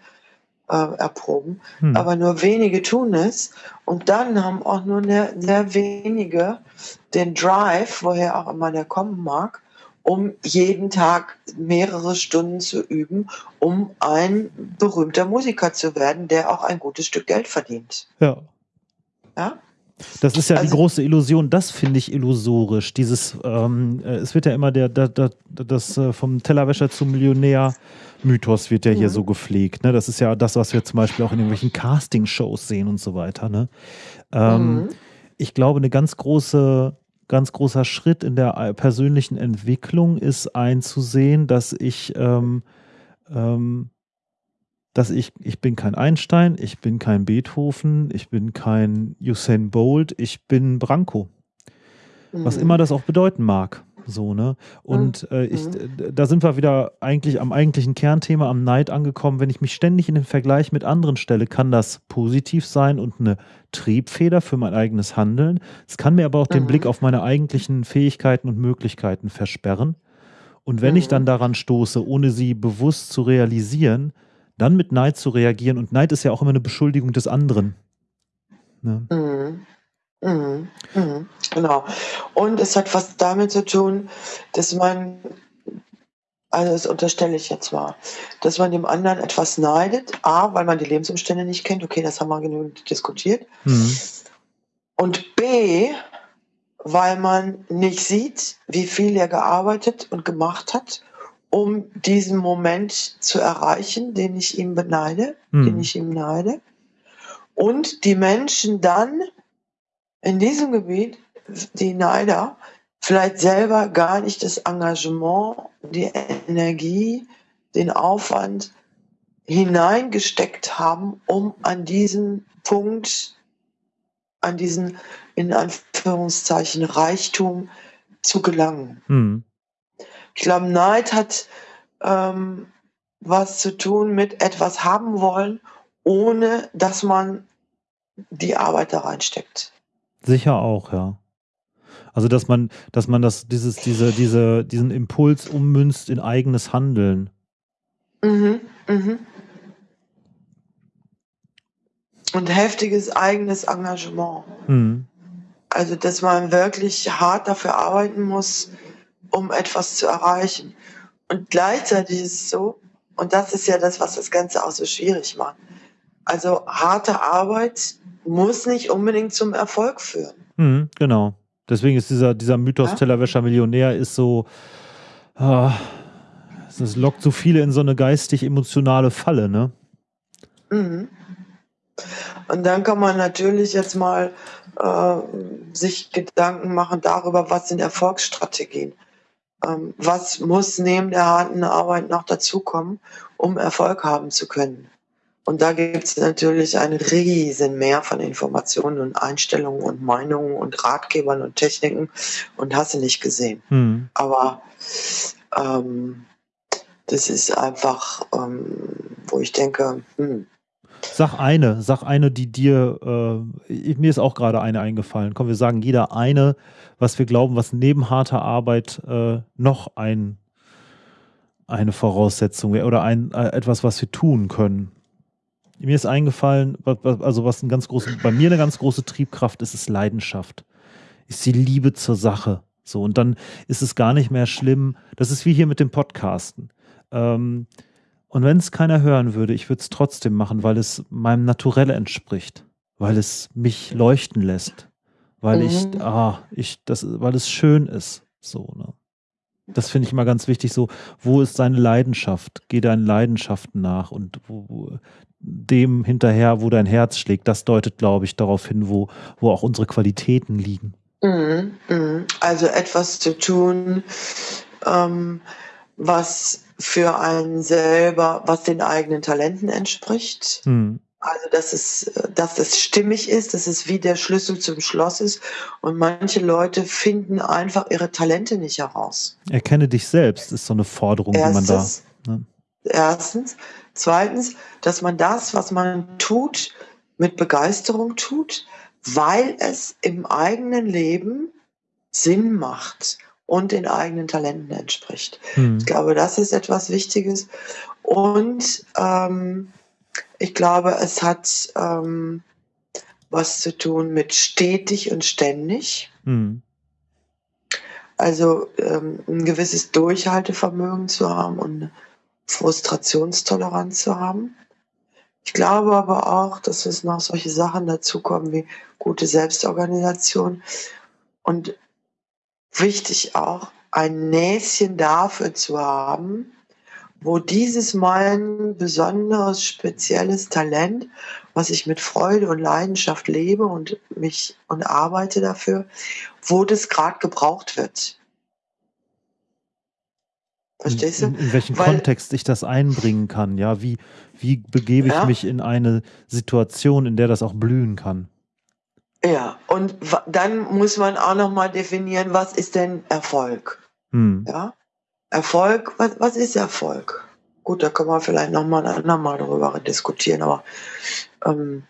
äh, erproben, mhm. aber nur wenige tun es. Und dann haben auch nur sehr, sehr wenige den Drive, woher auch immer der kommen mag, um jeden Tag mehrere Stunden zu üben, um ein berühmter Musiker zu werden, der auch ein gutes Stück Geld verdient. Ja. Ja? Das ist ja also, die große Illusion, das finde ich illusorisch. Dieses, ähm, äh, es wird ja immer der, der, der das äh, vom Tellerwäscher zum Millionär Mythos wird ja hier mhm. so gepflegt. Ne? Das ist ja das, was wir zum Beispiel auch in irgendwelchen Casting-Shows sehen und so weiter. Ne? Ähm, mhm. Ich glaube, eine ganz große ganz großer Schritt in der äh, persönlichen Entwicklung ist einzusehen, dass ich, ähm, ähm, dass ich, ich bin kein Einstein, ich bin kein Beethoven, ich bin kein Usain Bolt, ich bin Branko. Mhm. Was immer das auch bedeuten mag. So, ne? Und mhm. äh, ich, mhm. da sind wir wieder eigentlich am eigentlichen Kernthema, am Neid angekommen. Wenn ich mich ständig in den Vergleich mit anderen stelle, kann das positiv sein und eine Triebfeder für mein eigenes Handeln. Es kann mir aber auch mhm. den Blick auf meine eigentlichen Fähigkeiten und Möglichkeiten versperren. Und wenn ich dann mhm. daran stoße, ohne sie bewusst zu realisieren, dann mit Neid zu reagieren. Und Neid ist ja auch immer eine Beschuldigung des anderen. Ne? Mhm. Mhm. Mhm. Genau. Und es hat was damit zu tun, dass man, also das unterstelle ich jetzt mal, dass man dem anderen etwas neidet. A, weil man die Lebensumstände nicht kennt. Okay, das haben wir genügend diskutiert. Mhm. Und B, weil man nicht sieht, wie viel er gearbeitet und gemacht hat, um diesen Moment zu erreichen, den ich ihm beneide, Mhm. den ich ihm neide. Und die Menschen dann in diesem Gebiet, die Neider, vielleicht selber gar nicht das Engagement, die Energie, den Aufwand hineingesteckt haben, um an diesen Punkt, an diesen in Anführungszeichen Reichtum zu gelangen. Mhm. Ich glaube, Neid hat ähm, was zu tun mit etwas haben wollen, ohne dass man die Arbeit da reinsteckt. Sicher auch, ja. Also dass man, dass man das, dieses, diese, diese, diesen Impuls ummünzt in eigenes Handeln. Mhm, mhm. Und heftiges eigenes Engagement. Mhm. Also, dass man wirklich hart dafür arbeiten muss, um etwas zu erreichen. Und gleichzeitig ist es so, und das ist ja das, was das Ganze auch so schwierig macht. Also, harte Arbeit muss nicht unbedingt zum Erfolg führen. Mhm, genau. Deswegen ist dieser, dieser Mythos Ja. Tellerwäscher Millionär ist so, ah, es lockt so viele in so eine geistig-emotionale Falle, ne? Mhm. Und dann kann man natürlich jetzt mal äh, sich Gedanken machen darüber, was sind Erfolgsstrategien. Ähm, was muss neben der harten Arbeit noch dazukommen, um Erfolg haben zu können. Und da gibt es natürlich ein riesen Meer von Informationen und Einstellungen und Meinungen und Ratgebern und Techniken und hast du nicht gesehen. Mhm. Aber ähm, das ist einfach, ähm, wo ich denke, hm, Sag eine, sag eine, die dir, äh, mir ist auch gerade eine eingefallen. Komm, wir sagen jeder eine, was wir glauben, was neben harter Arbeit äh, noch ein, eine Voraussetzung wäre oder ein, äh, etwas, was wir tun können. Mir ist eingefallen, also was ein ganz große, bei mir eine ganz große Triebkraft ist, ist Leidenschaft. Ist die Liebe zur Sache. So, und dann ist es gar nicht mehr schlimm. Das ist wie hier mit dem Podcasten. Ähm, und wenn es keiner hören würde, ich würde es trotzdem machen, weil es meinem Naturell entspricht, weil es mich leuchten lässt, weil Mhm. ich, ah, ich, das, weil es schön ist. So, ne? Das finde ich immer ganz wichtig. So, wo ist deine Leidenschaft? Geh deinen Leidenschaften nach und wo, wo, dem hinterher, wo dein Herz schlägt. Das deutet, glaube ich, darauf hin, wo, wo auch unsere Qualitäten liegen. Mhm, mhm. Also etwas zu tun, ähm, was für einen selber, was den eigenen Talenten entspricht. Hm. Also dass es, dass es stimmig ist, dass es wie der Schlüssel zum Schloss ist. Und manche Leute finden einfach ihre Talente nicht heraus. Erkenne dich selbst, ist so eine Forderung, die man da. Erstens, ne? erstens. Zweitens, dass man das, was man tut, mit Begeisterung tut, weil es im eigenen Leben Sinn macht und den eigenen Talenten entspricht. Hm. Ich glaube, das ist etwas Wichtiges. Und ähm, ich glaube, es hat ähm, was zu tun mit stetig und ständig. Hm. Also ähm, ein gewisses Durchhaltevermögen zu haben und Frustrationstoleranz zu haben. Ich glaube aber auch, dass es noch solche Sachen dazukommen wie gute Selbstorganisation und wichtig auch, ein Näschen dafür zu haben, wo dieses mein besonderes, spezielles Talent, was ich mit Freude und Leidenschaft lebe und mich und arbeite dafür, wo das gerade gebraucht wird. Verstehst du? In, in welchen Weil- Kontext ich das einbringen kann, ja, wie, wie begebe ich Ja. mich in eine Situation, in der das auch blühen kann. Ja, und dann muss man auch nochmal definieren, was ist denn Erfolg? Hm. Ja? Erfolg, was, was ist Erfolg? Gut, da können wir vielleicht nochmal ein andermal darüber diskutieren, aber ähm,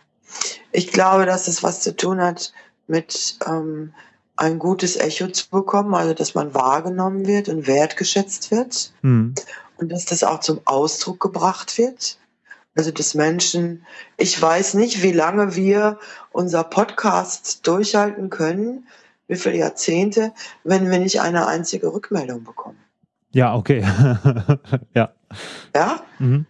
ich glaube, dass es was zu tun hat mit ähm, ein gutes Echo zu bekommen, also dass man wahrgenommen wird und wertgeschätzt wird Hm. und dass das auch zum Ausdruck gebracht wird Also des Menschen. Ich weiß nicht, wie lange wir unser Podcast durchhalten können, wie viele Jahrzehnte, wenn wir nicht eine einzige Rückmeldung bekommen. Ja, okay. ja. Ja? Mhm.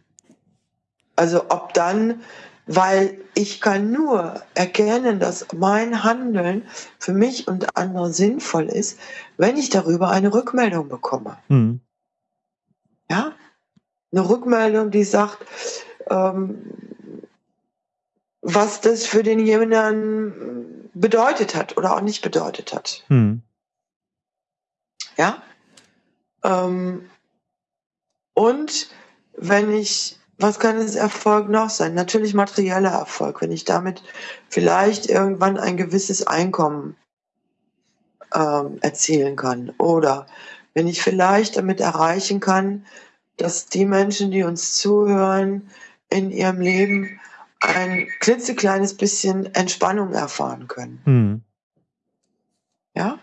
Also ob dann, weil ich kann nur erkennen, dass mein Handeln für mich und andere sinnvoll ist, wenn ich darüber eine Rückmeldung bekomme. Mhm. Ja? Eine Rückmeldung, die sagt, ähm, was das für denjenigen bedeutet hat oder auch nicht bedeutet hat. Mhm. Ja? Ähm, und wenn ich, was kann es Erfolg noch sein? Natürlich materieller Erfolg, wenn ich damit vielleicht irgendwann ein gewisses Einkommen ähm, erzielen kann. Oder wenn ich vielleicht damit erreichen kann, dass die Menschen, die uns zuhören, in ihrem Leben ein klitzekleines bisschen Entspannung erfahren können. Mhm. Ja?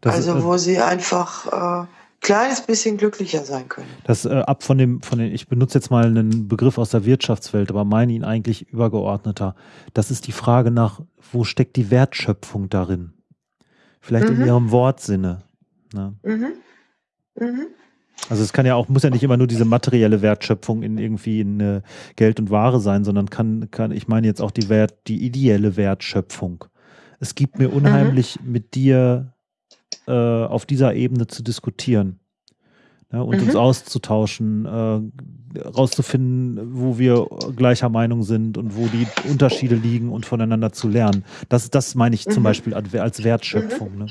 Das also ist, äh, wo sie einfach äh, kleines bisschen glücklicher sein können. Das äh, ab von dem, von den, ich benutze jetzt mal einen Begriff aus der Wirtschaftswelt, aber meine ihn eigentlich übergeordneter. Das ist die Frage nach, wo steckt die Wertschöpfung darin? Vielleicht mhm. in ihrem Wortsinne. Ne? Mhm. Mhm. Also es kann ja auch, muss ja nicht immer nur diese materielle Wertschöpfung in irgendwie in äh, Geld und Ware sein, sondern kann, kann, ich meine jetzt auch die Wert, die ideelle Wertschöpfung. Es gibt mir unheimlich mhm. mit dir äh, auf dieser Ebene zu diskutieren ja, und mhm. uns auszutauschen, äh, rauszufinden, wo wir gleicher Meinung sind und wo die Unterschiede liegen und voneinander zu lernen. Das, das meine ich mhm. zum Beispiel als Wertschöpfung. Ne?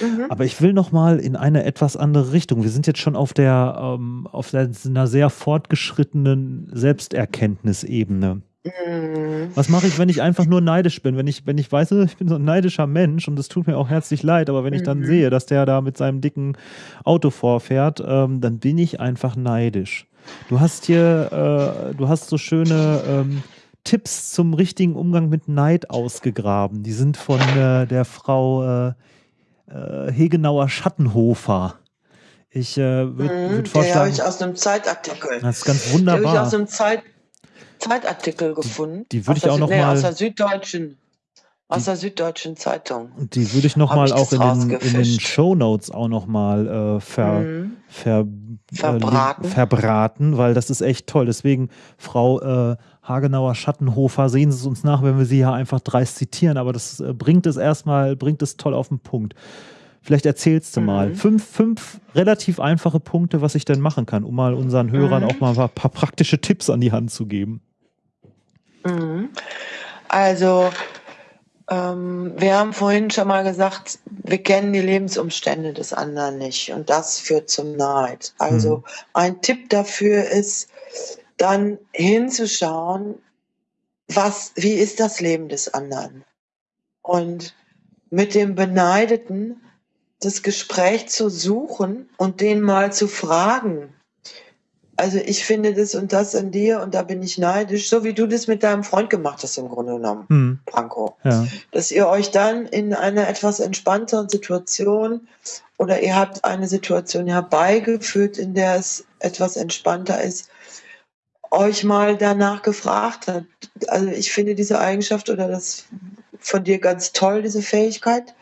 Mhm. Aber ich will noch mal in eine etwas andere Richtung. Wir sind jetzt schon auf der ähm, auf der, einer sehr fortgeschrittenen Selbsterkenntnisebene. Mhm. Was mache ich, wenn ich einfach nur neidisch bin? Wenn ich, wenn ich weiß, ich bin so ein neidischer Mensch und es tut mir auch herzlich leid, aber wenn ich dann mhm. sehe, dass der da mit seinem dicken Auto vorfährt, ähm, dann bin ich einfach neidisch. Du hast hier, äh, du hast so schöne ähm, Tipps zum richtigen Umgang mit Neid ausgegraben. Die sind von äh, der Frau äh, äh Hegenauer Schattenhofer. Ich äh, würde mhm, würd vorschlagen. Die habe ich aus einem Zeitartikel. Das ist ganz wunderbar. Habe ich aus einem Zeit Zeitartikel gefunden. Die, die würde ich auch noch nee, mal aus der Süddeutschen aus der Süddeutschen Zeitung. Die würde ich noch mal auch in den, in den Show Notes auch noch mal äh, ver, mhm. ver, verbraten. Äh, verbraten, weil das ist echt toll. Deswegen, Frau äh, Hagenauer Schattenhofer, sehen Sie es uns nach, wenn wir sie hier einfach dreist zitieren, aber das äh, bringt es erstmal, bringt es toll auf den Punkt. Vielleicht erzählst du mhm. mal fünf, fünf relativ einfache Punkte, was ich denn machen kann, um mal unseren Hörern mhm. auch mal ein paar, paar praktische Tipps an die Hand zu geben. Mhm. Also, ähm, wir haben vorhin schon mal gesagt, wir kennen die Lebensumstände des anderen nicht und das führt zum Neid. Also mhm. ein Tipp dafür ist, dann hinzuschauen, was, wie ist das Leben des anderen? Und mit dem Beneideten das Gespräch zu suchen und den mal zu fragen. Also ich finde das und das an dir und da bin ich neidisch, so wie du das mit deinem Freund gemacht hast im Grunde genommen, hm. Franco. Ja. Dass ihr euch dann in einer etwas entspannteren Situation oder ihr habt eine Situation herbeigeführt, in der es etwas entspannter ist, euch mal danach gefragt habt. Also ich finde diese Eigenschaft oder das von dir ganz toll, diese Fähigkeit.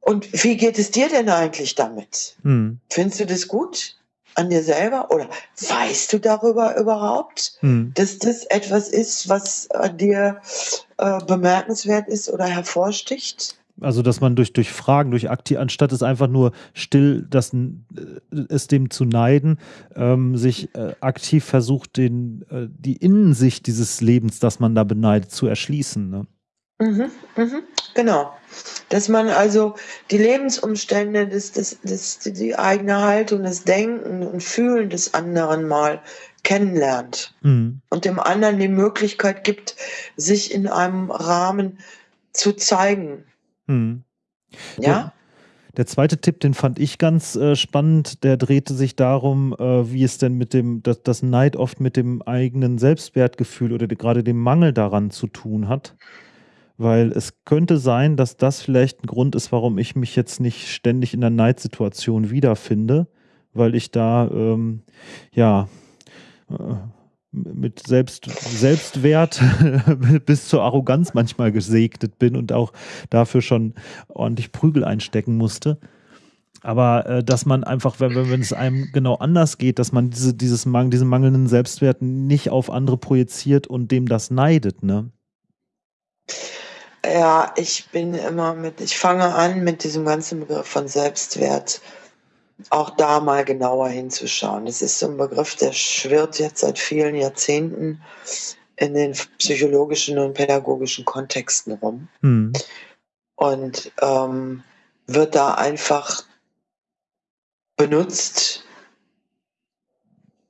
Und wie geht es dir denn eigentlich damit? Hm. Findest du das gut an dir selber oder weißt du darüber überhaupt, hm. dass das etwas ist, was an dir äh, bemerkenswert ist oder hervorsticht? Also, dass man durch, durch Fragen, durch aktiv, anstatt es einfach nur still, das, äh, es dem zu neiden, ähm, sich äh, aktiv versucht, den, äh, die Innensicht dieses Lebens, das man da beneidet, zu erschließen. Ne? Mhm, mhm, genau. Dass man also die Lebensumstände, das, das, das, die eigene Haltung, das Denken und Fühlen des anderen mal kennenlernt mhm. und dem anderen die Möglichkeit gibt, sich in einem Rahmen zu zeigen. Mhm. Ja? Der, der, zweite Tipp, den fand ich ganz äh, spannend, der drehte sich darum, äh, wie es denn mit dem, dass das Neid oft mit dem eigenen Selbstwertgefühl oder gerade dem Mangel daran zu tun hat weil es könnte sein, dass das vielleicht ein Grund ist, warum ich mich jetzt nicht ständig in der Neidsituation wiederfinde, weil ich da, ähm, ja, äh, mit Selbst, Selbstwert bis zur Arroganz manchmal gesegnet bin und auch dafür schon ordentlich Prügel einstecken musste. Aber äh, dass man einfach, wenn, wenn es einem genau anders geht, dass man diese, dieses, diesen mangelnden Selbstwert nicht auf andere projiziert und dem das neidet, ne? Ja, ich bin immer mit, ich fange an mit diesem ganzen Begriff von Selbstwert auch da mal genauer hinzuschauen. Das ist so ein Begriff, der schwirrt jetzt seit vielen Jahrzehnten in den psychologischen und pädagogischen Kontexten rum. Hm. Und ähm, wird da einfach benutzt,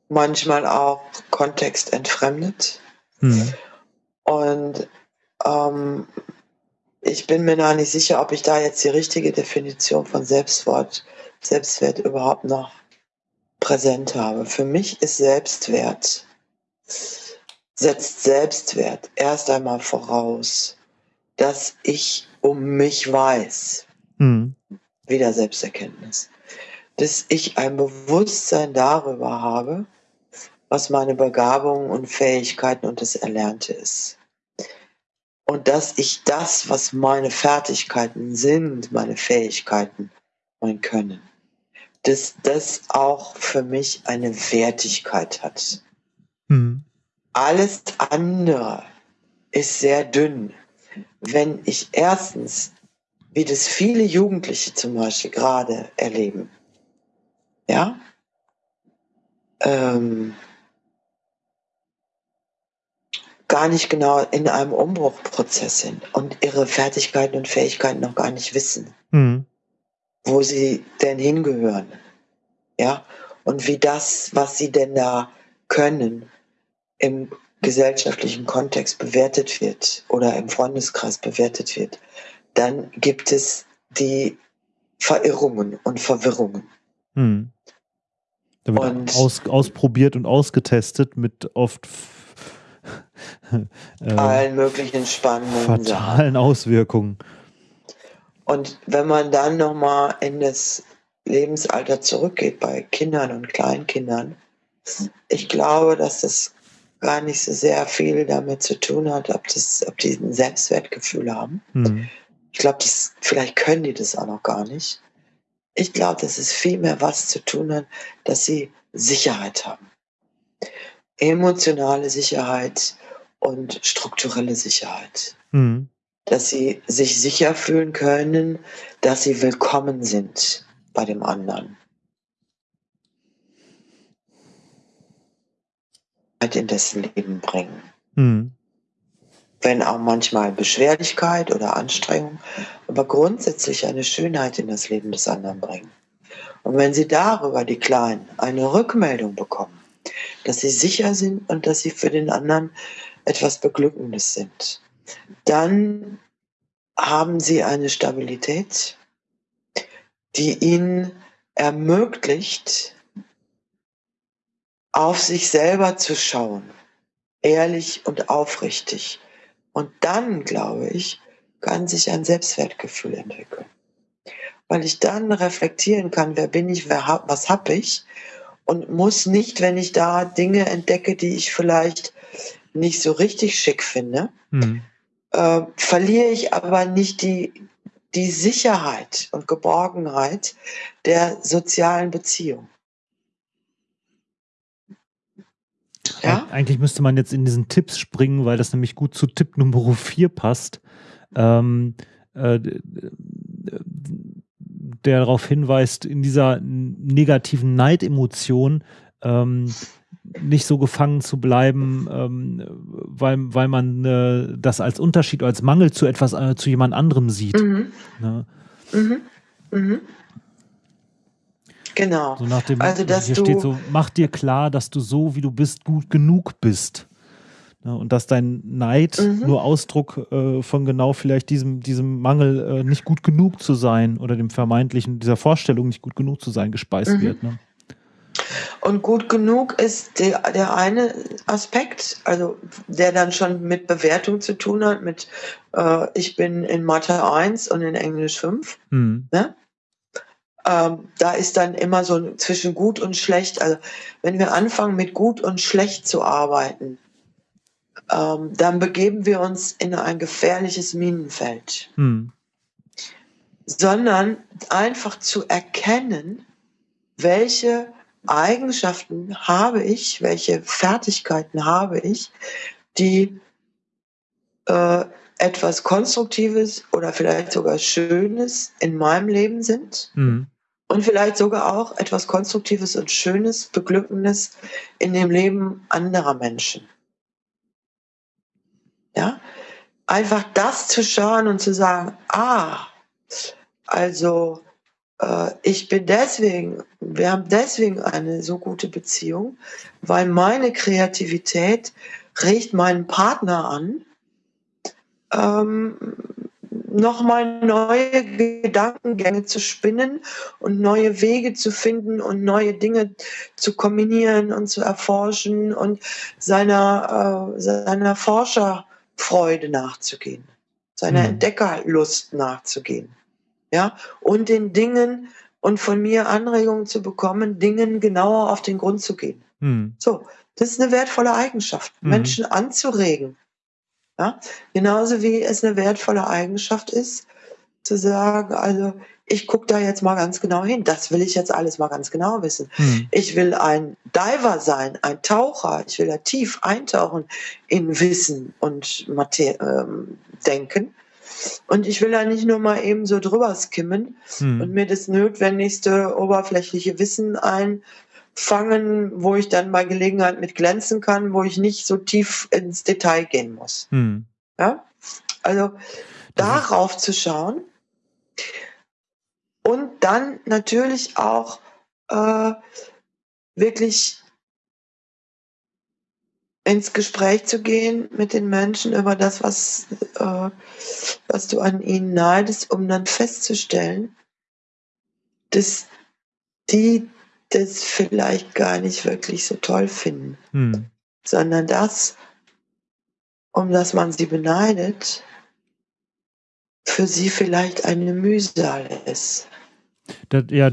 manchmal auch kontextentfremdet. Hm. Und ähm, ich bin mir noch nicht sicher, ob ich da jetzt die richtige Definition von Selbstwort, Selbstwert überhaupt noch präsent habe. Für mich ist Selbstwert, setzt Selbstwert erst einmal voraus, dass ich um mich weiß. Mhm. Wieder Selbsterkenntnis. Dass ich ein Bewusstsein darüber habe, was meine Begabungen und Fähigkeiten und das Erlernte ist und dass ich das, was meine Fertigkeiten sind, meine Fähigkeiten, mein Können, dass das auch für mich eine Wertigkeit hat. Mhm. Alles andere ist sehr dünn. Wenn ich erstens, wie das viele Jugendliche zum Beispiel gerade erleben, ja, ähm, gar nicht genau in einem Umbruchprozess sind und ihre Fertigkeiten und Fähigkeiten noch gar nicht wissen, mhm. wo sie denn hingehören. Ja, und wie das, was sie denn da können, im gesellschaftlichen Kontext bewertet wird oder im Freundeskreis bewertet wird, dann gibt es die Verirrungen und Verwirrungen. Hm. Und aus, ausprobiert und ausgetestet mit oft äh, allen möglichen spannenden fatalen Auswirkungen. Und wenn man dann nochmal in das Lebensalter zurückgeht bei Kindern und Kleinkindern, ich glaube, dass das gar nicht so sehr viel damit zu tun hat, ob, das, ob die ein Selbstwertgefühl haben. Hm. Ich glaube, vielleicht können die das auch noch gar nicht. Ich glaube, dass es viel mehr was zu tun hat, dass sie Sicherheit haben emotionale Sicherheit und strukturelle Sicherheit. Mhm. Dass sie sich sicher fühlen können, dass sie willkommen sind bei dem anderen. in dessen Leben bringen. Mhm. Wenn auch manchmal Beschwerlichkeit oder Anstrengung, aber grundsätzlich eine Schönheit in das Leben des anderen bringen. Und wenn sie darüber, die Kleinen, eine Rückmeldung bekommen, dass sie sicher sind und dass sie für den anderen etwas Beglückendes sind. Dann haben sie eine Stabilität, die ihnen ermöglicht, auf sich selber zu schauen, ehrlich und aufrichtig. Und dann, glaube ich, kann sich ein Selbstwertgefühl entwickeln. Weil ich dann reflektieren kann, wer bin ich, wer, was habe ich und muss nicht, wenn ich da Dinge entdecke, die ich vielleicht nicht so richtig schick finde, mhm. äh, verliere ich aber nicht die, die Sicherheit und Geborgenheit der sozialen Beziehung. Ja? Eigentlich müsste man jetzt in diesen Tipps springen, weil das nämlich gut zu Tipp Nummer 4 passt. Ähm, äh, der darauf hinweist, in dieser negativen Neidemotion ähm, nicht so gefangen zu bleiben, ähm, weil, weil man äh, das als Unterschied oder als Mangel zu etwas, äh, zu jemand anderem sieht. Mhm. Ne? Mhm. Mhm. Genau. So nach dem, also, dass hier steht so, mach dir klar, dass du so, wie du bist, gut genug bist. Ja, und dass dein Neid mhm. nur Ausdruck äh, von genau vielleicht diesem, diesem Mangel, äh, nicht gut genug zu sein oder dem vermeintlichen, dieser Vorstellung, nicht gut genug zu sein, gespeist mhm. wird. Ne? Und gut genug ist der, der eine Aspekt, also der dann schon mit Bewertung zu tun hat, mit äh, ich bin in Mathe 1 und in Englisch 5. Mhm. Ne? ähm, da ist dann immer so zwischen gut und schlecht. Also wenn wir anfangen mit gut und schlecht zu arbeiten, ähm, dann begeben wir uns in ein gefährliches Minenfeld. Hm. Sondern einfach zu erkennen, welche Eigenschaften habe ich, welche Fertigkeiten habe ich, die äh, etwas Konstruktives oder vielleicht sogar Schönes in meinem Leben sind. Mhm. Und vielleicht sogar auch etwas Konstruktives und Schönes, Beglückendes in dem Leben anderer Menschen. Ja, einfach das zu schauen und zu sagen, ah, also äh, ich bin deswegen, wir haben deswegen eine so gute Beziehung, weil meine Kreativität regt meinen Partner an, ähm, nochmal neue Gedankengänge zu spinnen und neue Wege zu finden und neue Dinge zu kombinieren und zu erforschen und seiner, äh, seiner Forscherfreude nachzugehen, seiner mhm. Entdeckerlust nachzugehen. Ja, und den Dingen und von mir Anregungen zu bekommen, Dingen genauer auf den Grund zu gehen. Mhm. So, das ist eine wertvolle Eigenschaft, mhm. Menschen anzuregen, ja? Genauso wie es eine wertvolle Eigenschaft ist, zu sagen, also ich gucke da jetzt mal ganz genau hin. Das will ich jetzt alles mal ganz genau wissen. Hm. Ich will ein Diver sein, ein Taucher. Ich will da tief eintauchen in Wissen und Mater ähm, Denken. Und ich will da nicht nur mal eben so drüber skimmen hm. und mir das notwendigste oberflächliche Wissen ein fangen, wo ich dann bei Gelegenheit mit glänzen kann, wo ich nicht so tief ins Detail gehen muss. Hm. Ja? Also darauf zu schauen und dann natürlich auch äh, wirklich ins Gespräch zu gehen mit den Menschen über das, was, äh, was du an ihnen neidest, um dann festzustellen, dass die das vielleicht gar nicht wirklich so toll finden, hm. sondern das, um das man sie beneidet, für sie vielleicht eine Mühsal ist. Das, ja,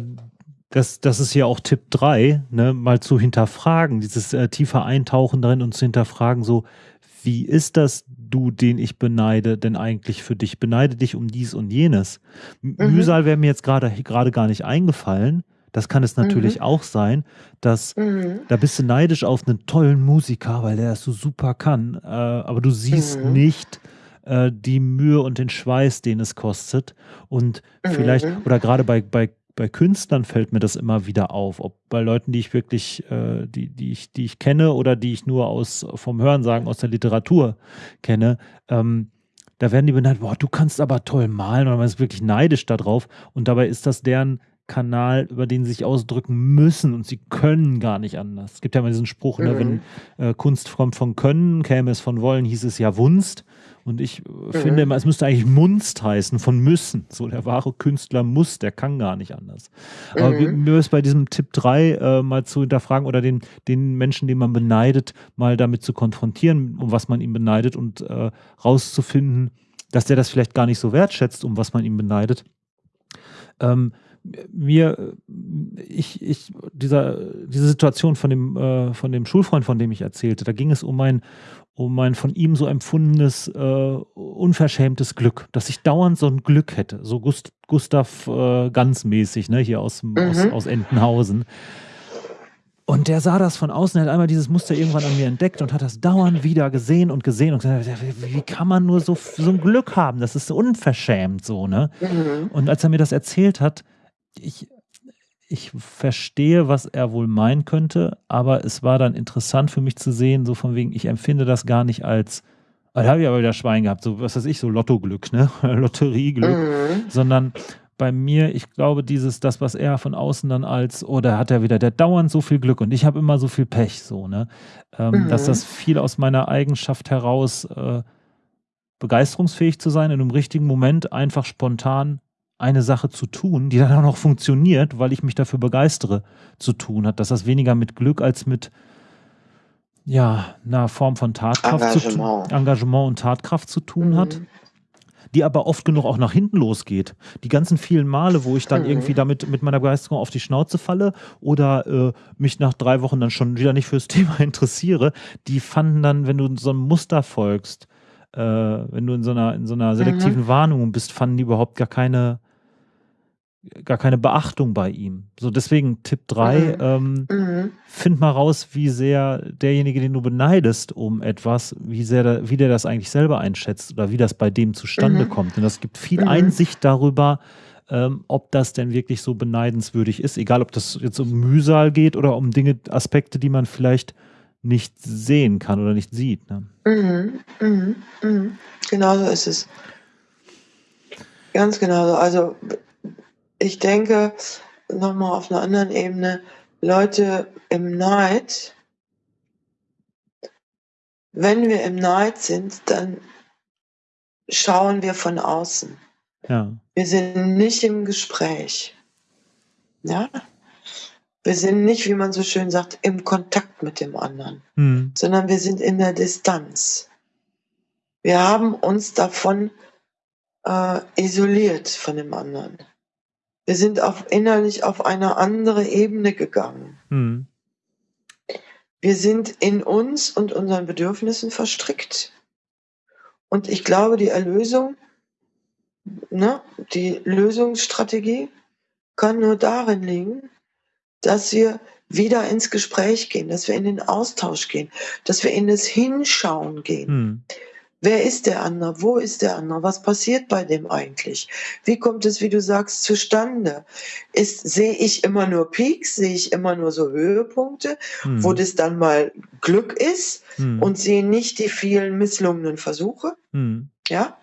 das, das ist ja auch Tipp 3, ne, mal zu hinterfragen, dieses äh, tiefer Eintauchen drin und zu hinterfragen, so, wie ist das, du, den ich beneide, denn eigentlich für dich? Beneide dich um dies und jenes. Mhm. Mühsal wäre mir jetzt gerade gar nicht eingefallen, das kann es natürlich mhm. auch sein, dass mhm. da bist du neidisch auf einen tollen Musiker, weil der das so super kann, äh, aber du siehst mhm. nicht äh, die Mühe und den Schweiß, den es kostet. Und vielleicht, mhm. oder gerade bei, bei, bei Künstlern fällt mir das immer wieder auf, ob bei Leuten, die ich wirklich, äh, die, die, ich, die ich kenne oder die ich nur aus vom Hörensagen aus der Literatur kenne, ähm, da werden die benannt, boah, du kannst aber toll malen oder man ist wirklich neidisch darauf und dabei ist das deren Kanal, über den sie sich ausdrücken müssen und sie können gar nicht anders. Es gibt ja immer diesen Spruch, mhm. ne, wenn mhm. äh, Kunst kommt von Können, käme es von Wollen, hieß es ja Wunst. Und ich äh, mhm. finde immer, es müsste eigentlich Munst heißen, von müssen. So der wahre Künstler muss, der kann gar nicht anders. Mhm. Aber mir ist bei diesem Tipp 3 äh, mal zu hinterfragen oder den, den Menschen, den man beneidet, mal damit zu konfrontieren, um was man ihm beneidet und äh, rauszufinden, dass der das vielleicht gar nicht so wertschätzt, um was man ihm beneidet. Ähm, mir, ich, ich, dieser, diese Situation von dem, äh, von dem Schulfreund, von dem ich erzählte, da ging es um ein, um ein von ihm so empfundenes, äh, unverschämtes Glück, dass ich dauernd so ein Glück hätte, so Gust, Gustav äh, ganz mäßig, ne, hier aus, mhm. aus, aus Entenhausen. Und der sah das von außen, hat einmal dieses Muster irgendwann an mir entdeckt und hat das dauernd wieder gesehen und gesehen und gesagt, wie kann man nur so, so ein Glück haben? Das ist unverschämt so, ne? Mhm. Und als er mir das erzählt hat, ich, ich verstehe, was er wohl meinen könnte, aber es war dann interessant für mich zu sehen, so von wegen, ich empfinde das gar nicht als, ah, da habe ich aber wieder Schwein gehabt, so was weiß ich, so Lottoglück, ne? Lotterieglück, mhm. sondern bei mir, ich glaube, dieses, das, was er von außen dann als, oder oh, hat er wieder, der dauernd so viel Glück und ich habe immer so viel Pech, so, ne? Ähm, mhm. Dass das viel aus meiner Eigenschaft heraus äh, begeisterungsfähig zu sein, in einem richtigen Moment einfach spontan eine Sache zu tun, die dann auch noch funktioniert, weil ich mich dafür begeistere, zu tun hat. Dass das weniger mit Glück als mit ja, einer Form von Tatkraft Engagement, zu, Engagement und Tatkraft zu tun mhm. hat. die aber oft genug auch nach hinten losgeht. Die ganzen vielen Male, wo ich dann mhm. irgendwie damit mit meiner Begeisterung auf die Schnauze falle oder äh, mich nach drei Wochen dann schon wieder nicht fürs Thema interessiere, die fanden dann, wenn du so einem Muster folgst, äh, wenn du in so einer, in so einer selektiven mhm. Warnung bist, fanden die überhaupt gar keine gar keine Beachtung bei ihm. So deswegen Tipp 3, mhm. Ähm, mhm. find mal raus, wie sehr derjenige, den du beneidest um etwas, wie sehr der, wie der das eigentlich selber einschätzt oder wie das bei dem zustande mhm. kommt. Und das gibt viel mhm. Einsicht darüber, ähm, ob das denn wirklich so beneidenswürdig ist, egal ob das jetzt um Mühsal geht oder um Dinge, Aspekte, die man vielleicht nicht sehen kann oder nicht sieht. Ne? Mhm. Mhm. Genau so ist es. Ganz genau so. Also ich denke, nochmal auf einer anderen Ebene, Leute im Neid, wenn wir im Neid sind, dann schauen wir von außen. Ja. Wir sind nicht im Gespräch. Ja? Wir sind nicht, wie man so schön sagt, im Kontakt mit dem anderen, hm. sondern wir sind in der Distanz. Wir haben uns davon äh, isoliert von dem anderen. Wir sind auf, innerlich auf eine andere Ebene gegangen. Mhm. Wir sind in uns und unseren Bedürfnissen verstrickt. Und ich glaube, die Erlösung, ne, die Lösungsstrategie kann nur darin liegen, dass wir wieder ins Gespräch gehen, dass wir in den Austausch gehen, dass wir in das Hinschauen gehen. Hm. Wer ist der andere? Wo ist der andere? Was passiert bei dem eigentlich? Wie kommt es, wie du sagst, zustande? Ist, sehe ich immer nur Peaks? Sehe ich immer nur so Höhepunkte, hm. wo das dann mal Glück ist hm. und sehe nicht die vielen misslungenen Versuche? Hm. Ja?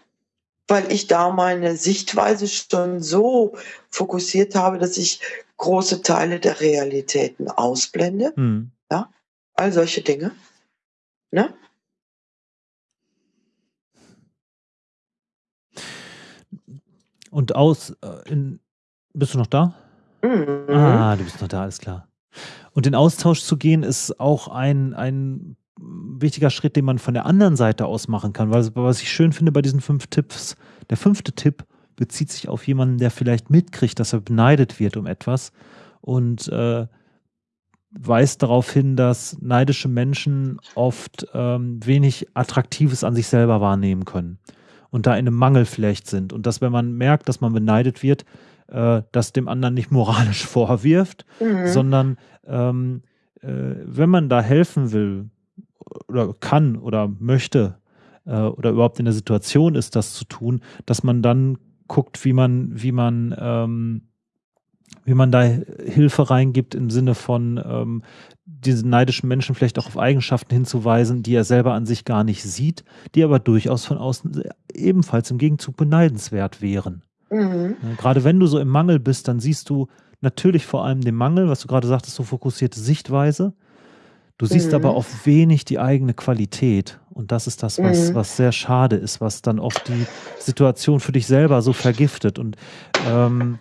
Weil ich da meine Sichtweise schon so fokussiert habe, dass ich große Teile der Realitäten ausblende. Hm. Ja? All solche Dinge. Ne? Und aus, äh, in, bist du noch da? Mhm. Ah, du bist noch da, alles klar. Und in Austausch zu gehen ist auch ein, ein wichtiger Schritt, den man von der anderen Seite aus machen kann. Weil was ich schön finde bei diesen fünf Tipps, der fünfte Tipp bezieht sich auf jemanden, der vielleicht mitkriegt, dass er beneidet wird um etwas und äh, weist darauf hin, dass neidische Menschen oft ähm, wenig Attraktives an sich selber wahrnehmen können und da in einem Mangel vielleicht sind. Und dass, wenn man merkt, dass man beneidet wird, äh, das dem anderen nicht moralisch vorwirft, mhm. sondern ähm, äh, wenn man da helfen will oder kann oder möchte äh, oder überhaupt in der Situation ist, das zu tun, dass man dann guckt, wie man, wie man ähm, wie man da Hilfe reingibt im Sinne von ähm, diesen neidischen Menschen vielleicht auch auf Eigenschaften hinzuweisen, die er selber an sich gar nicht sieht, die aber durchaus von außen ebenfalls im Gegenzug beneidenswert wären. Mhm. Gerade wenn du so im Mangel bist, dann siehst du natürlich vor allem den Mangel, was du gerade sagtest, so fokussierte Sichtweise. Du siehst mhm. aber oft wenig die eigene Qualität. Und das ist das, was, mhm. was sehr schade ist, was dann oft die Situation für dich selber so vergiftet. Und ähm,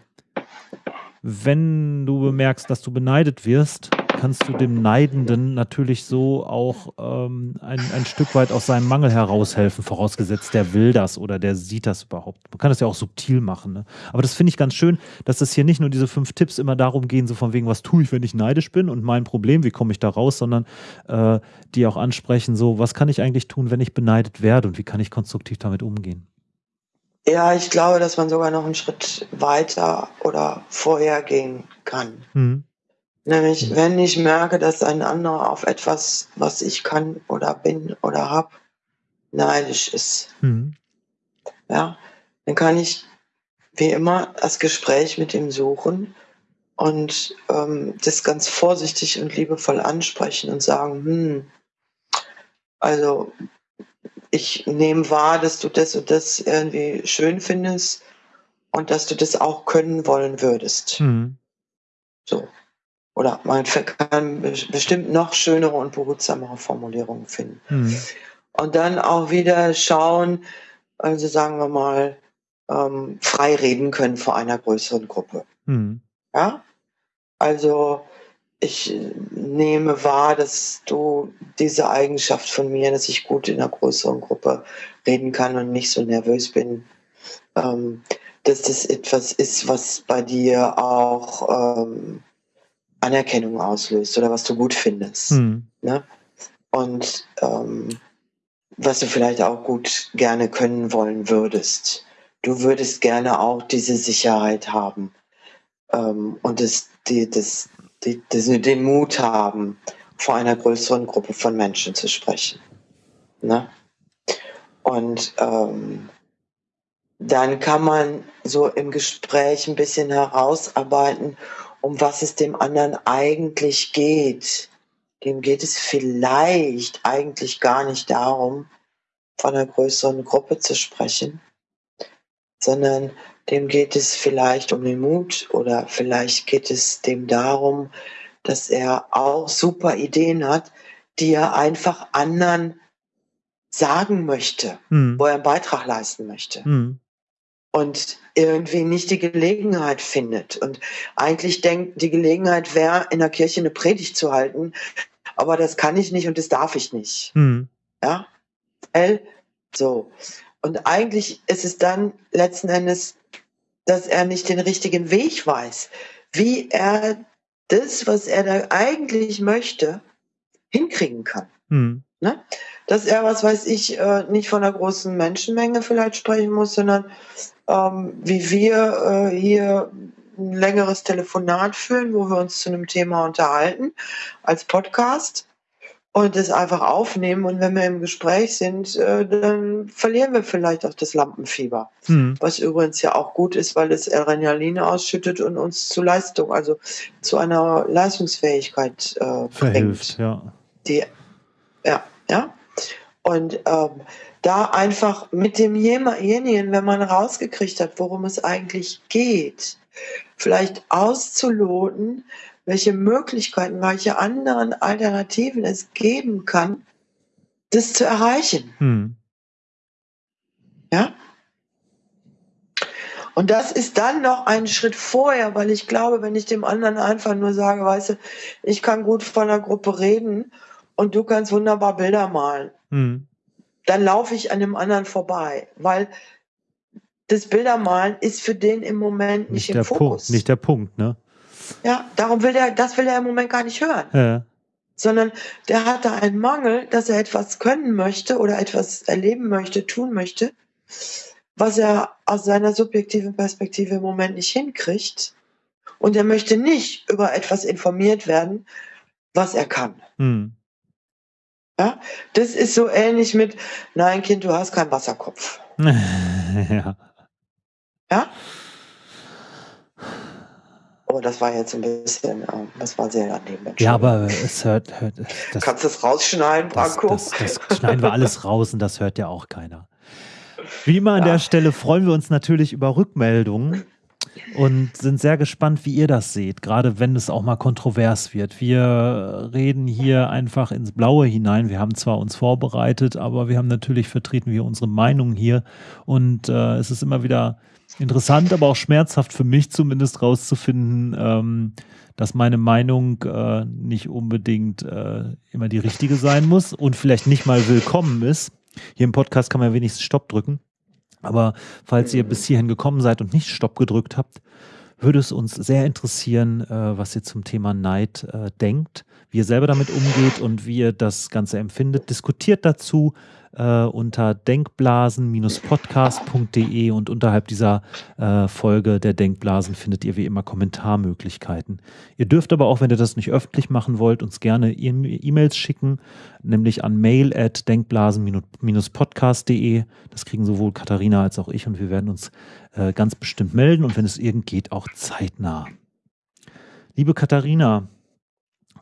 wenn du bemerkst, dass du beneidet wirst, kannst du dem Neidenden natürlich so auch ähm, ein, ein Stück weit aus seinem Mangel heraushelfen, vorausgesetzt, der will das oder der sieht das überhaupt. Man kann das ja auch subtil machen. Ne? Aber das finde ich ganz schön, dass es hier nicht nur diese fünf Tipps immer darum gehen, so von wegen, was tue ich, wenn ich neidisch bin und mein Problem, wie komme ich da raus, sondern äh, die auch ansprechen, so, was kann ich eigentlich tun, wenn ich beneidet werde und wie kann ich konstruktiv damit umgehen? Ja, ich glaube, dass man sogar noch einen Schritt weiter oder vorher gehen kann. Mhm. Nämlich, wenn ich merke, dass ein anderer auf etwas, was ich kann oder bin oder habe, neidisch ist. Mhm. Ja, dann kann ich wie immer das Gespräch mit ihm suchen und ähm, das ganz vorsichtig und liebevoll ansprechen und sagen, hm, also ich nehme wahr, dass du das und das irgendwie schön findest und dass du das auch können wollen würdest. Mhm. So. Oder man kann bestimmt noch schönere und behutsamere Formulierungen finden. Mhm. Und dann auch wieder schauen, also sagen wir mal, ähm, frei reden können vor einer größeren Gruppe. Mhm. Ja? Also ich nehme wahr, dass du diese Eigenschaft von mir, dass ich gut in einer größeren Gruppe reden kann und nicht so nervös bin, ähm, dass das etwas ist, was bei dir auch ähm, Anerkennung auslöst oder was du gut findest. Hm. Ne? Und ähm, was du vielleicht auch gut gerne können wollen würdest. Du würdest gerne auch diese Sicherheit haben ähm, und das, die, das, die, das, den Mut haben, vor einer größeren Gruppe von Menschen zu sprechen. Ne? Und ähm, dann kann man so im Gespräch ein bisschen herausarbeiten, um was es dem anderen eigentlich geht. Dem geht es vielleicht eigentlich gar nicht darum, von einer größeren Gruppe zu sprechen, sondern dem geht es vielleicht um den Mut oder vielleicht geht es dem darum, dass er auch super Ideen hat, die er einfach anderen sagen möchte, hm. wo er einen Beitrag leisten möchte. Hm und irgendwie nicht die Gelegenheit findet. Und eigentlich denkt, die Gelegenheit wäre, in der Kirche eine Predigt zu halten, aber das kann ich nicht und das darf ich nicht. Hm. Ja, L, so. Und eigentlich ist es dann letzten Endes, dass er nicht den richtigen Weg weiß, wie er das, was er da eigentlich möchte, hinkriegen kann. Hm. Ne? Dass er, was weiß ich, äh, nicht von einer großen Menschenmenge vielleicht sprechen muss, sondern ähm, wie wir äh, hier ein längeres Telefonat führen, wo wir uns zu einem Thema unterhalten, als Podcast und es einfach aufnehmen. Und wenn wir im Gespräch sind, äh, dann verlieren wir vielleicht auch das Lampenfieber. Hm. Was übrigens ja auch gut ist, weil es Adrenaline ausschüttet und uns zu Leistung, also zu einer Leistungsfähigkeit äh, Verhilft, bringt. ja. Die, ja, ja. Und ähm, da einfach mit demjenigen, wenn man rausgekriegt hat, worum es eigentlich geht, vielleicht auszuloten, welche Möglichkeiten, welche anderen Alternativen es geben kann, das zu erreichen. Hm. Ja? Und das ist dann noch ein Schritt vorher, weil ich glaube, wenn ich dem anderen einfach nur sage, weißt du, ich kann gut von der Gruppe reden und du kannst wunderbar Bilder malen. Hm dann laufe ich an dem anderen vorbei, weil das Bildermalen ist für den im Moment nicht, nicht im Fokus. Punkt, nicht der Punkt, ne? Ja, darum will er, das will er im Moment gar nicht hören. Ja. Sondern der hat da einen Mangel, dass er etwas können möchte oder etwas erleben möchte, tun möchte, was er aus seiner subjektiven Perspektive im Moment nicht hinkriegt. Und er möchte nicht über etwas informiert werden, was er kann. Hm. Ja, das ist so ähnlich mit, nein, Kind, du hast keinen Wasserkopf. ja. Ja? Oh, das war jetzt ein bisschen, ähm, das war sehr daneben. Ja, aber es hört, hört das, Kannst du es rausschneiden, Branko? Das, das, das, schneiden wir alles raus und das hört ja auch keiner. Wie immer an ja. der Stelle freuen wir uns natürlich über Rückmeldungen und sind sehr gespannt, wie ihr das seht, gerade wenn es auch mal kontrovers wird. Wir reden hier einfach ins Blaue hinein. Wir haben zwar uns vorbereitet, aber wir haben natürlich vertreten wir unsere Meinung hier und äh, es ist immer wieder interessant, aber auch schmerzhaft für mich zumindest rauszufinden, ähm, dass meine Meinung äh, nicht unbedingt äh, immer die richtige sein muss und vielleicht nicht mal willkommen ist. Hier im Podcast kann man wenigstens Stopp drücken. Aber falls ihr bis hierhin gekommen seid und nicht Stopp gedrückt habt, würde es uns sehr interessieren, äh, was ihr zum Thema Neid äh, denkt, wie ihr selber damit umgeht und wie ihr das Ganze empfindet. Diskutiert dazu äh, unter denkblasen-podcast.de und unterhalb dieser äh, Folge der Denkblasen findet ihr wie immer Kommentarmöglichkeiten. Ihr dürft aber auch, wenn ihr das nicht öffentlich machen wollt, uns gerne E-Mails schicken, nämlich an mail at denkblasen-podcast.de. Das kriegen sowohl Katharina als auch ich und wir werden uns äh, ganz bestimmt melden und wenn es irgend geht, auch zeitnah. Liebe Katharina,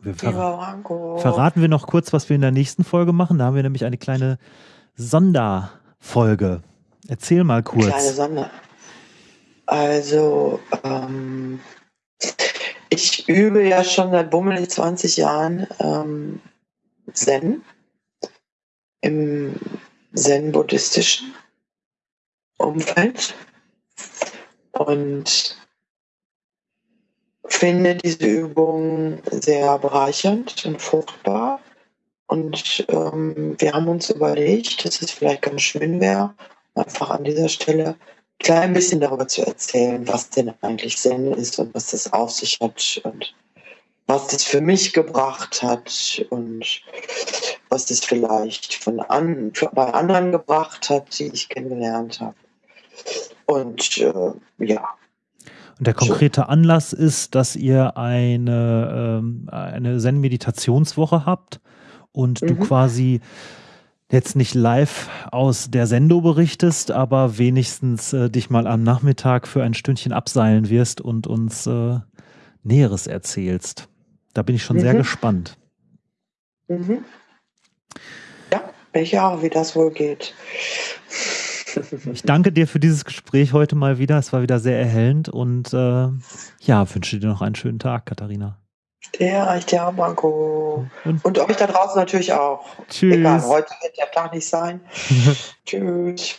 wir ver verraten wir noch kurz, was wir in der nächsten Folge machen. Da haben wir nämlich eine kleine Sonderfolge. Erzähl mal kurz. Kleine Sonder. Also, ähm, ich übe ja schon seit bummelig 20 Jahren ähm, Zen im Zen-buddhistischen Umfeld und finde diese Übung sehr bereichernd und fruchtbar. Und ähm, wir haben uns überlegt, dass es vielleicht ganz schön wäre, einfach an dieser Stelle klein bisschen darüber zu erzählen, was denn eigentlich Zen ist und was das auf sich hat und was das für mich gebracht hat und was das vielleicht von an, bei anderen gebracht hat, die ich kennengelernt habe. Und äh, ja. Der konkrete Anlass ist, dass ihr eine, ähm, eine Zen-Meditationswoche habt und mhm. du quasi jetzt nicht live aus der Sendo berichtest, aber wenigstens äh, dich mal am Nachmittag für ein Stündchen abseilen wirst und uns äh, Näheres erzählst. Da bin ich schon mhm. sehr gespannt. Mhm. Ja, bin ich auch, wie das wohl geht. Ich danke dir für dieses Gespräch heute mal wieder. Es war wieder sehr erhellend und äh, ja, wünsche dir noch einen schönen Tag, Katharina. Der euch der Marco. Und, und euch da draußen natürlich auch. Tschüss. Egal, heute wird der Tag nicht sein. Tschüss.